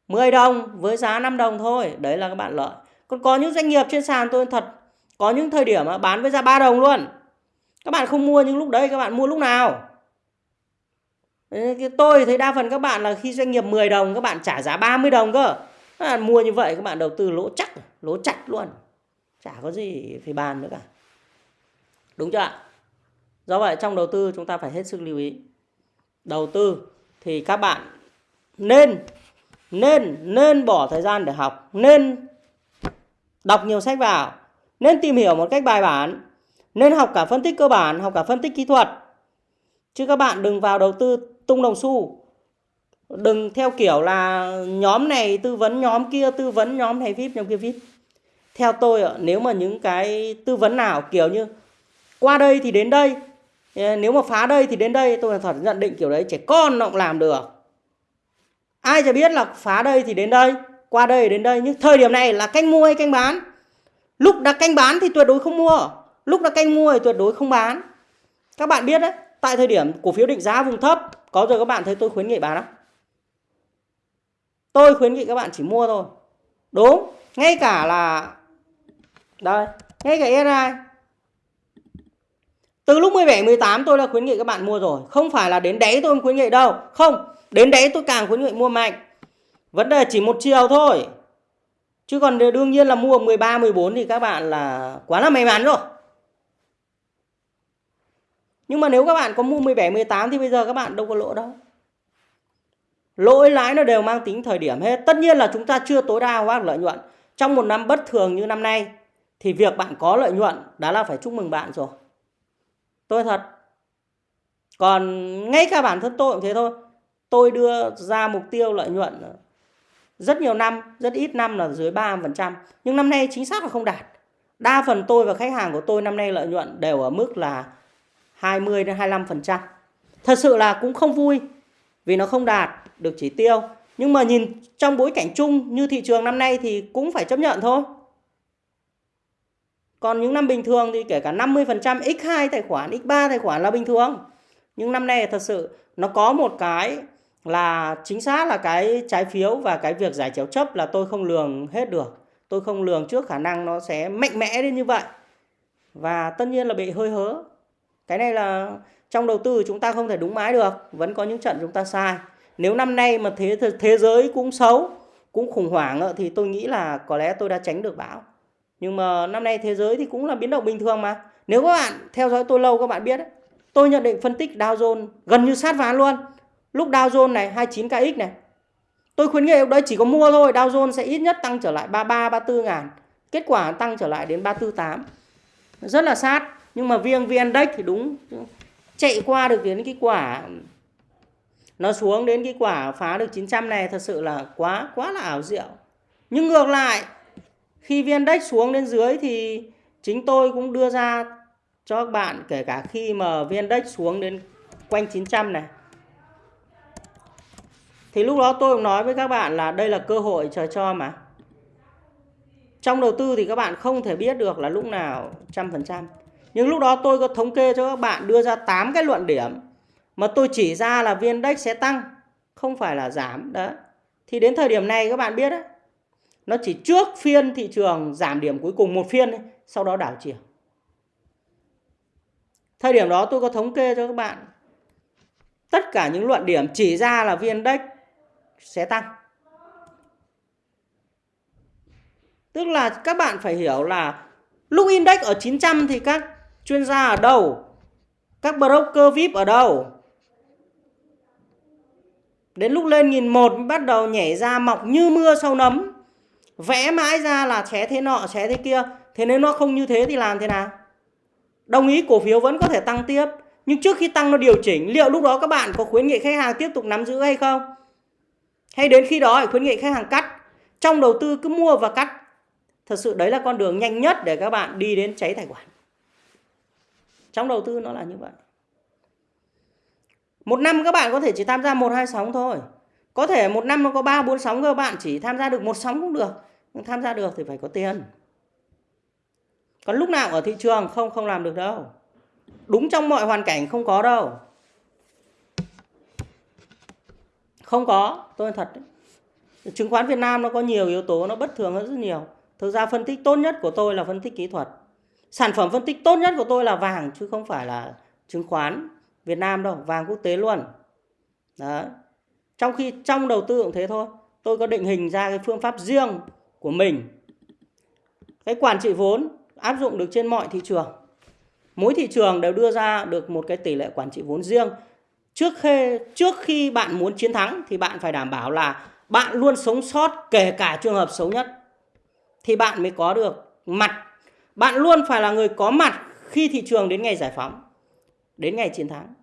10 đồng với giá 5 đồng thôi. Đấy là các bạn lợi. Còn có những doanh nghiệp trên sàn tôi thật có những thời điểm mà bán với giá 3 đồng luôn các bạn không mua những lúc đấy, các bạn mua lúc nào? Tôi thấy đa phần các bạn là khi doanh nghiệp 10 đồng, các bạn trả giá 30 đồng cơ. Các bạn mua như vậy, các bạn đầu tư lỗ chắc, lỗ chặt luôn. Chả có gì phải bàn nữa cả. Đúng chưa ạ? Do vậy trong đầu tư chúng ta phải hết sức lưu ý. Đầu tư thì các bạn nên nên nên bỏ thời gian để học, nên đọc nhiều sách vào, nên tìm hiểu một cách bài bản nên học cả phân tích cơ bản, học cả phân tích kỹ thuật. Chứ các bạn đừng vào đầu tư tung đồng xu. Đừng theo kiểu là nhóm này tư vấn nhóm kia tư vấn nhóm này VIP nhóm kia VIP. Theo tôi nếu mà những cái tư vấn nào kiểu như qua đây thì đến đây, ờ, nếu mà phá đây thì đến đây, tôi là thật nhận định kiểu đấy trẻ con nó cũng làm được. Ai chả biết là phá đây thì đến đây, qua đây đến đây nhưng thời điểm này là canh mua hay canh bán. Lúc đã canh bán thì tuyệt đối không mua. Lúc đã canh mua thì tuyệt đối không bán. Các bạn biết đấy, tại thời điểm cổ phiếu định giá vùng thấp, có giờ các bạn thấy tôi khuyến nghị bán không? Tôi khuyến nghị các bạn chỉ mua thôi. Đúng, ngay cả là đây, ngay cả SI từ lúc 17 18 tôi đã khuyến nghị các bạn mua rồi, không phải là đến đấy tôi không khuyến nghị đâu. Không, đến đấy tôi càng khuyến nghị mua mạnh. Vấn đề chỉ một chiều thôi. Chứ còn đương nhiên là mua 13 14 thì các bạn là quá là may mắn rồi. Nhưng mà nếu các bạn có mua 17, 18 thì bây giờ các bạn đâu có lỗ đâu. Lỗi lãi nó đều mang tính thời điểm hết. Tất nhiên là chúng ta chưa tối đa hóa lợi nhuận. Trong một năm bất thường như năm nay thì việc bạn có lợi nhuận đã là phải chúc mừng bạn rồi. Tôi thật. Còn ngay cả bản thân tôi cũng thế thôi. Tôi đưa ra mục tiêu lợi nhuận rất nhiều năm, rất ít năm là dưới 3%. Nhưng năm nay chính xác là không đạt. Đa phần tôi và khách hàng của tôi năm nay lợi nhuận đều ở mức là 20 đến 25%. Thật sự là cũng không vui vì nó không đạt được chỉ tiêu. Nhưng mà nhìn trong bối cảnh chung như thị trường năm nay thì cũng phải chấp nhận thôi. Còn những năm bình thường thì kể cả 50% x2 tài khoản, x3 tài khoản là bình thường. Nhưng năm nay thật sự nó có một cái là chính xác là cái trái phiếu và cái việc giải chéo chấp là tôi không lường hết được. Tôi không lường trước khả năng nó sẽ mạnh mẽ đến như vậy. Và tất nhiên là bị hơi hớ cái này là trong đầu tư chúng ta không thể đúng mãi được, vẫn có những trận chúng ta sai. Nếu năm nay mà thế thế giới cũng xấu, cũng khủng hoảng thì tôi nghĩ là có lẽ tôi đã tránh được bão. Nhưng mà năm nay thế giới thì cũng là biến động bình thường mà. Nếu các bạn theo dõi tôi lâu, các bạn biết đấy tôi nhận định phân tích Dow Jones gần như sát ván luôn. Lúc Dow Jones này 29kx này, tôi khuyến nghị đấy, chỉ có mua thôi, Dow Jones sẽ ít nhất tăng trở lại 33 34 ngàn. Kết quả tăng trở lại đến 348 rất là sát nhưng mà VN Index thì đúng. Chạy qua được đến cái quả, nó xuống đến cái quả phá được 900 này, thật sự là quá quá là ảo diệu. Nhưng ngược lại, khi viên index xuống đến dưới thì chính tôi cũng đưa ra cho các bạn, kể cả khi mà viên index xuống đến quanh 900 này. Thì lúc đó tôi cũng nói với các bạn là đây là cơ hội chờ cho mà. Trong đầu tư thì các bạn không thể biết được là lúc nào trăm phần trăm nhưng lúc đó tôi có thống kê cho các bạn đưa ra 8 cái luận điểm mà tôi chỉ ra là viên index sẽ tăng không phải là giảm đó thì đến thời điểm này các bạn biết đấy nó chỉ trước phiên thị trường giảm điểm cuối cùng một phiên ấy, sau đó đảo chiều. Thời điểm đó tôi có thống kê cho các bạn tất cả những luận điểm chỉ ra là viên index sẽ tăng. Tức là các bạn phải hiểu là lúc index ở 900 thì các chuyên gia ở đâu các broker VIP ở đâu Đến lúc lên nghìn một bắt đầu nhảy ra mọc như mưa sau nấm. Vẽ mãi ra là xé thế nọ, xé thế kia. Thế nếu nó không như thế thì làm thế nào? Đồng ý cổ phiếu vẫn có thể tăng tiếp. Nhưng trước khi tăng nó điều chỉnh, liệu lúc đó các bạn có khuyến nghị khách hàng tiếp tục nắm giữ hay không? Hay đến khi đó khuyến nghị khách hàng cắt? Trong đầu tư cứ mua và cắt. Thật sự đấy là con đường nhanh nhất để các bạn đi đến cháy tài khoản. Trong đầu tư nó là như vậy. Một năm các bạn có thể chỉ tham gia một hai sóng thôi. Có thể một năm nó có ba bốn sóng các bạn chỉ tham gia được một sóng cũng được. Nhưng tham gia được thì phải có tiền. Còn lúc nào ở thị trường không không làm được đâu. Đúng trong mọi hoàn cảnh không có đâu. Không có, tôi thật đấy. Chứng khoán Việt Nam nó có nhiều yếu tố nó bất thường hơn rất nhiều. Thực ra phân tích tốt nhất của tôi là phân tích kỹ thuật. Sản phẩm phân tích tốt nhất của tôi là vàng chứ không phải là chứng khoán Việt Nam đâu, vàng quốc tế luôn. Đó. Trong khi trong đầu tư cũng thế thôi. Tôi có định hình ra cái phương pháp riêng của mình. Cái quản trị vốn áp dụng được trên mọi thị trường. Mỗi thị trường đều đưa ra được một cái tỷ lệ quản trị vốn riêng. Trước khi trước khi bạn muốn chiến thắng thì bạn phải đảm bảo là bạn luôn sống sót kể cả trường hợp xấu nhất. Thì bạn mới có được mặt. Bạn luôn phải là người có mặt khi thị trường đến ngày giải phóng, đến ngày chiến thắng.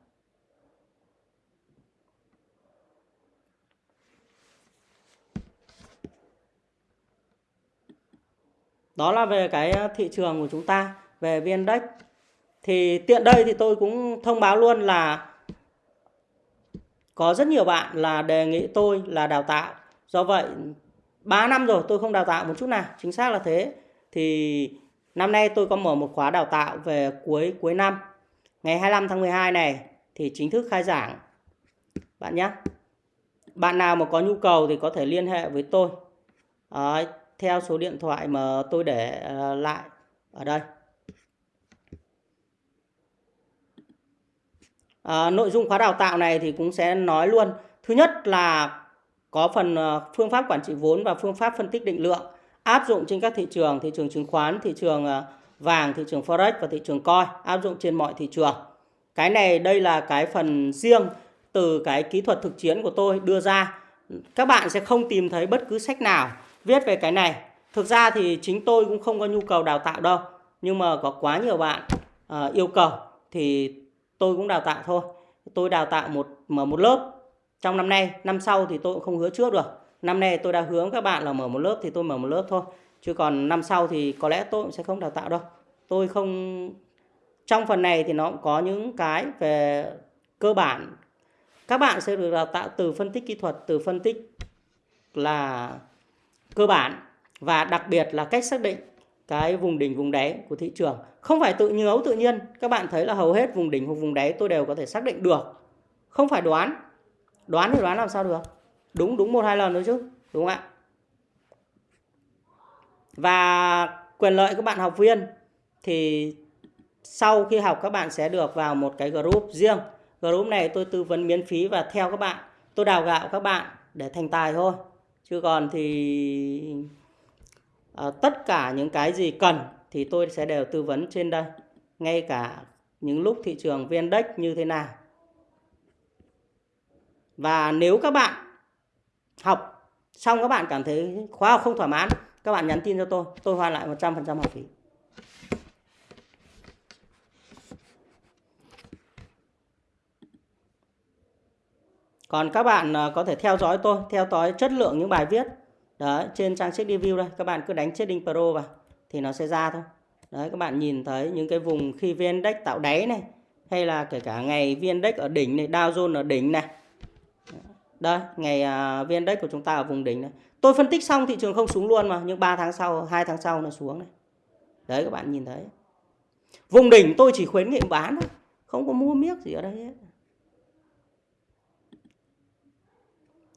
Đó là về cái ờ, thị trường của chúng ta, về VN Index. Thì tiện đây thì tôi cũng thông báo luôn là có rất nhiều bạn là đề nghị tôi là đào tạo. Do vậy 3 năm rồi tôi không đào tạo một chút nào, chính xác là thế. Thì năm nay tôi có mở một khóa đào tạo về cuối cuối năm. Ngày 25 tháng 12 này thì chính thức khai giảng. Bạn nhé. Bạn nào mà có nhu cầu thì có thể liên hệ với tôi. À, theo số điện thoại mà tôi để ờ, lại ở đây. À, nội dung khóa đào tạo này thì cũng sẽ nói luôn. Thứ nhất là có phần ờ, phương pháp quản trị vốn và phương pháp phân tích định lượng áp dụng trên các thị trường, thị trường chứng khoán, thị trường ờ, vàng, thị trường forex và thị trường coi, áp dụng trên mọi thị trường. Cái này đây là cái phần riêng từ cái kỹ thuật thực chiến của tôi đưa ra. Các bạn sẽ không tìm thấy bất cứ sách nào viết về cái này. Thực ra thì chính tôi cũng không có nhu cầu đào tạo đâu. Nhưng mà có quá nhiều bạn uh, yêu cầu thì tôi cũng đào tạo thôi. Tôi đào tạo một mở một lớp trong năm nay, năm sau thì tôi cũng không hứa trước được. Năm nay tôi đã hướng các bạn là mở một lớp thì tôi mở một lớp thôi. Chứ còn năm sau thì có lẽ tôi cũng sẽ không đào tạo đâu. Tôi không, trong phần này thì nó cũng có những cái về cơ bản. Các bạn sẽ được đào tạo từ phân tích kỹ thuật, từ phân tích là cơ bản và đặc biệt là cách xác định cái vùng đỉnh, vùng đáy của thị trường. Không phải tự nhớ tự nhiên. Các bạn thấy là hầu hết vùng đỉnh hoặc vùng đáy tôi đều có thể xác định được. Không phải đoán. Đoán thì đoán làm sao được? Đúng đúng một hai lần thôi chứ đúng không ạ? Và quyền lợi các bạn học viên thì sau khi học các bạn sẽ được vào một cái group riêng. Group này tôi tư vấn miễn phí và theo các bạn. Tôi đào gạo các bạn để thành tài thôi. Chứ còn thì à, tất cả những cái gì cần thì tôi sẽ đều tư vấn trên đây. Ngay cả những lúc thị trường vn index như thế nào. Và nếu các bạn học. Xong các bạn cảm thấy khóa học không thỏa mãn, các bạn nhắn tin cho tôi. Tôi hoàn lại 100% học phí. Còn các bạn à, có thể theo dõi tôi, theo dõi chất lượng những bài viết. Đấy, trên trang sách review đây. Các bạn cứ đánh trading pro vào, thì nó sẽ ra thôi. Đấy, các bạn nhìn thấy những cái vùng khi vn index tạo đáy này, hay là kể cả ngày vn index ở đỉnh này, Dow Jones ở đỉnh này đây ngày uh, vn index của chúng ta ở vùng đỉnh này. Tôi phân tích xong thị trường không xuống luôn mà nhưng 3 tháng sau 2 tháng sau nó xuống này. Đấy các bạn nhìn thấy. Vùng đỉnh tôi chỉ khuyến nghị bán thôi không có mua miếc gì ở đây hết.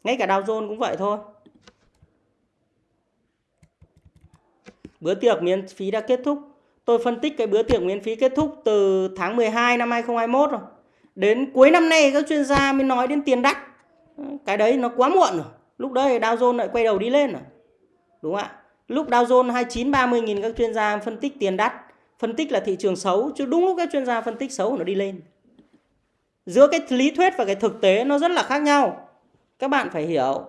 Ngay cả Dow Jones cũng vậy thôi. Bữa tiệc miễn phí đã kết thúc. Tôi phân tích cái bữa tiệc miễn phí kết thúc từ tháng 12 năm 2021 rồi. Đến cuối năm nay các chuyên gia mới nói đến tiền đắt cái đấy nó quá muộn rồi. Lúc đấy Dow Jones lại quay đầu đi lên rồi. Đúng không ạ? Lúc Dow Jones 29 30 nghìn, các chuyên gia phân tích tiền đắt. Phân tích là thị trường xấu, chứ đúng lúc các chuyên gia phân tích xấu nó đi lên. Giữa cái lý thuyết và cái thực tế nó rất là khác nhau. Các bạn phải hiểu.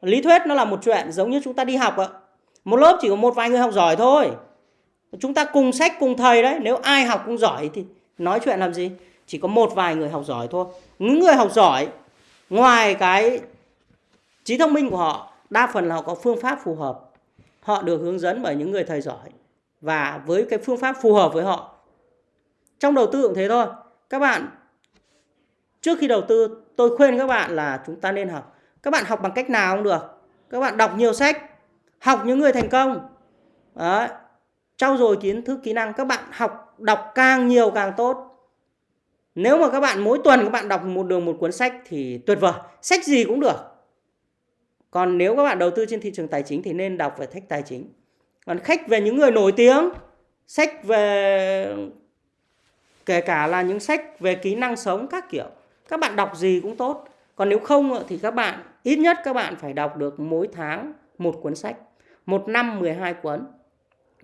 Lý thuyết nó là một chuyện giống như chúng ta đi học ạ. Một lớp chỉ có một vài người học giỏi thôi. Chúng ta cùng sách, cùng thầy đấy. Nếu ai học cũng giỏi thì nói chuyện làm gì? Chỉ có một vài người học giỏi thôi. Những người học giỏi ngoài cái trí thông minh của họ, đa phần là họ có phương pháp phù hợp. Họ được hướng dẫn bởi những người thầy giỏi. Và với cái phương pháp phù hợp với họ, trong đầu tư cũng thế thôi. Các bạn, trước khi đầu tư, tôi khuyên các bạn là chúng ta nên học. Các bạn học bằng cách nào cũng được. Các bạn đọc nhiều sách, học những người thành công. Đấy. trau dồi kiến thức, kỹ năng. Các bạn học, đọc càng nhiều càng tốt nếu mà các bạn mỗi tuần các bạn đọc một đường một cuốn sách thì tuyệt vời, sách gì cũng được. Còn nếu các bạn đầu tư trên thị trường tài chính thì nên đọc về sách tài chính. Còn khách về những người nổi tiếng, sách về, kể cả là những sách về kỹ năng sống các kiểu, các bạn đọc gì cũng tốt. Còn nếu không thì các bạn, ít nhất các bạn phải đọc được mỗi tháng một cuốn sách, một năm 12 cuốn.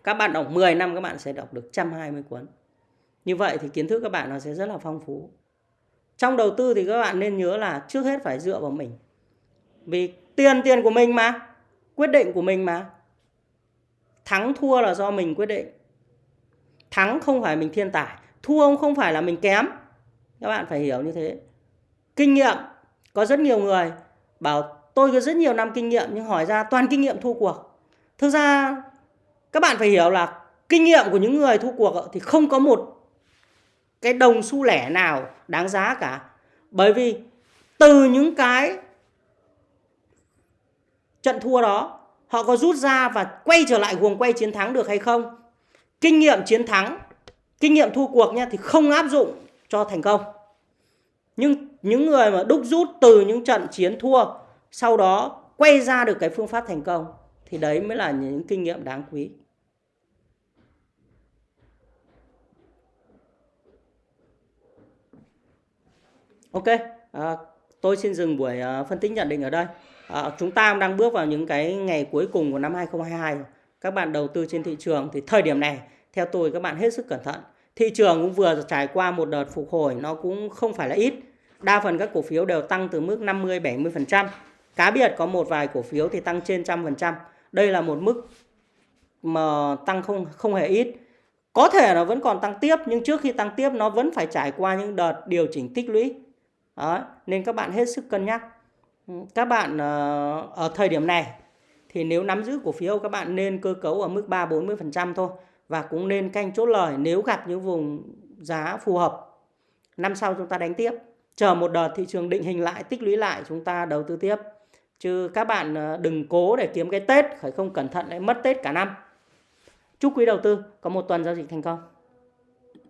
Các bạn đọc 10 năm các bạn sẽ đọc được 120 cuốn như vậy thì kiến thức các bạn nó sẽ rất là phong phú. Trong đầu tư thì các bạn nên nhớ là trước hết phải dựa vào mình. Vì tiền tiền của mình mà, quyết định của mình mà. Thắng thua là do mình quyết định. Thắng không phải mình thiên tài, thua không phải là mình kém. Các bạn phải hiểu như thế. Kinh nghiệm, có rất nhiều người bảo, tôi có rất nhiều năm kinh nghiệm nhưng hỏi ra toàn kinh nghiệm thua cuộc. Thực ra, các bạn phải hiểu là kinh nghiệm của những người thua cuộc thì không có một cái đồng xu lẻ nào đáng giá cả. Bởi vì từ những cái trận thua đó, họ có rút ra và quay trở lại guồng quay chiến thắng được hay không? Kinh nghiệm chiến thắng, kinh nghiệm thua cuộc nha thì không áp dụng cho thành công. Nhưng những người mà đúc rút từ những trận chiến thua, sau đó quay ra được cái phương pháp thành công, thì đấy mới là những kinh nghiệm đáng quý. Ok à, tôi xin dừng buổi uh, phân tích nhận định ở đây. À, chúng ta đang bước vào những cái ngày cuối cùng của năm 2022 rồi. các bạn đầu tư trên thị trường thì thời điểm này theo tôi các bạn hết sức cẩn thận. Thị trường cũng vừa trải qua một đợt phục hồi nó cũng không phải là ít. Đa phần các cổ phiếu đều tăng từ mức 50 70% cá biệt có một vài cổ phiếu thì tăng trên trăm phần trăm. Đây là một mức mà tăng không không hề ít. Có thể nó vẫn còn tăng tiếp nhưng trước khi tăng tiếp nó vẫn phải trải qua những đợt điều chỉnh tích lũy đó, nên các bạn hết sức cân nhắc ừ, các bạn ờ, ở thời điểm này thì nếu nắm giữ cổ phiếu các bạn nên cơ cấu ở mức 3 40% thôi và cũng nên canh chốt lời nếu gặp những vùng giá phù hợp. Năm sau chúng ta đánh tiếp, chờ một đợt thị trường định hình lại, tích lũy lại chúng ta đầu tư tiếp. Chứ các bạn ờ, đừng cố để kiếm cái Tết, phải không cẩn thận lại mất Tết cả năm. Chúc quý đầu tư có một tuần giao dịch thành công.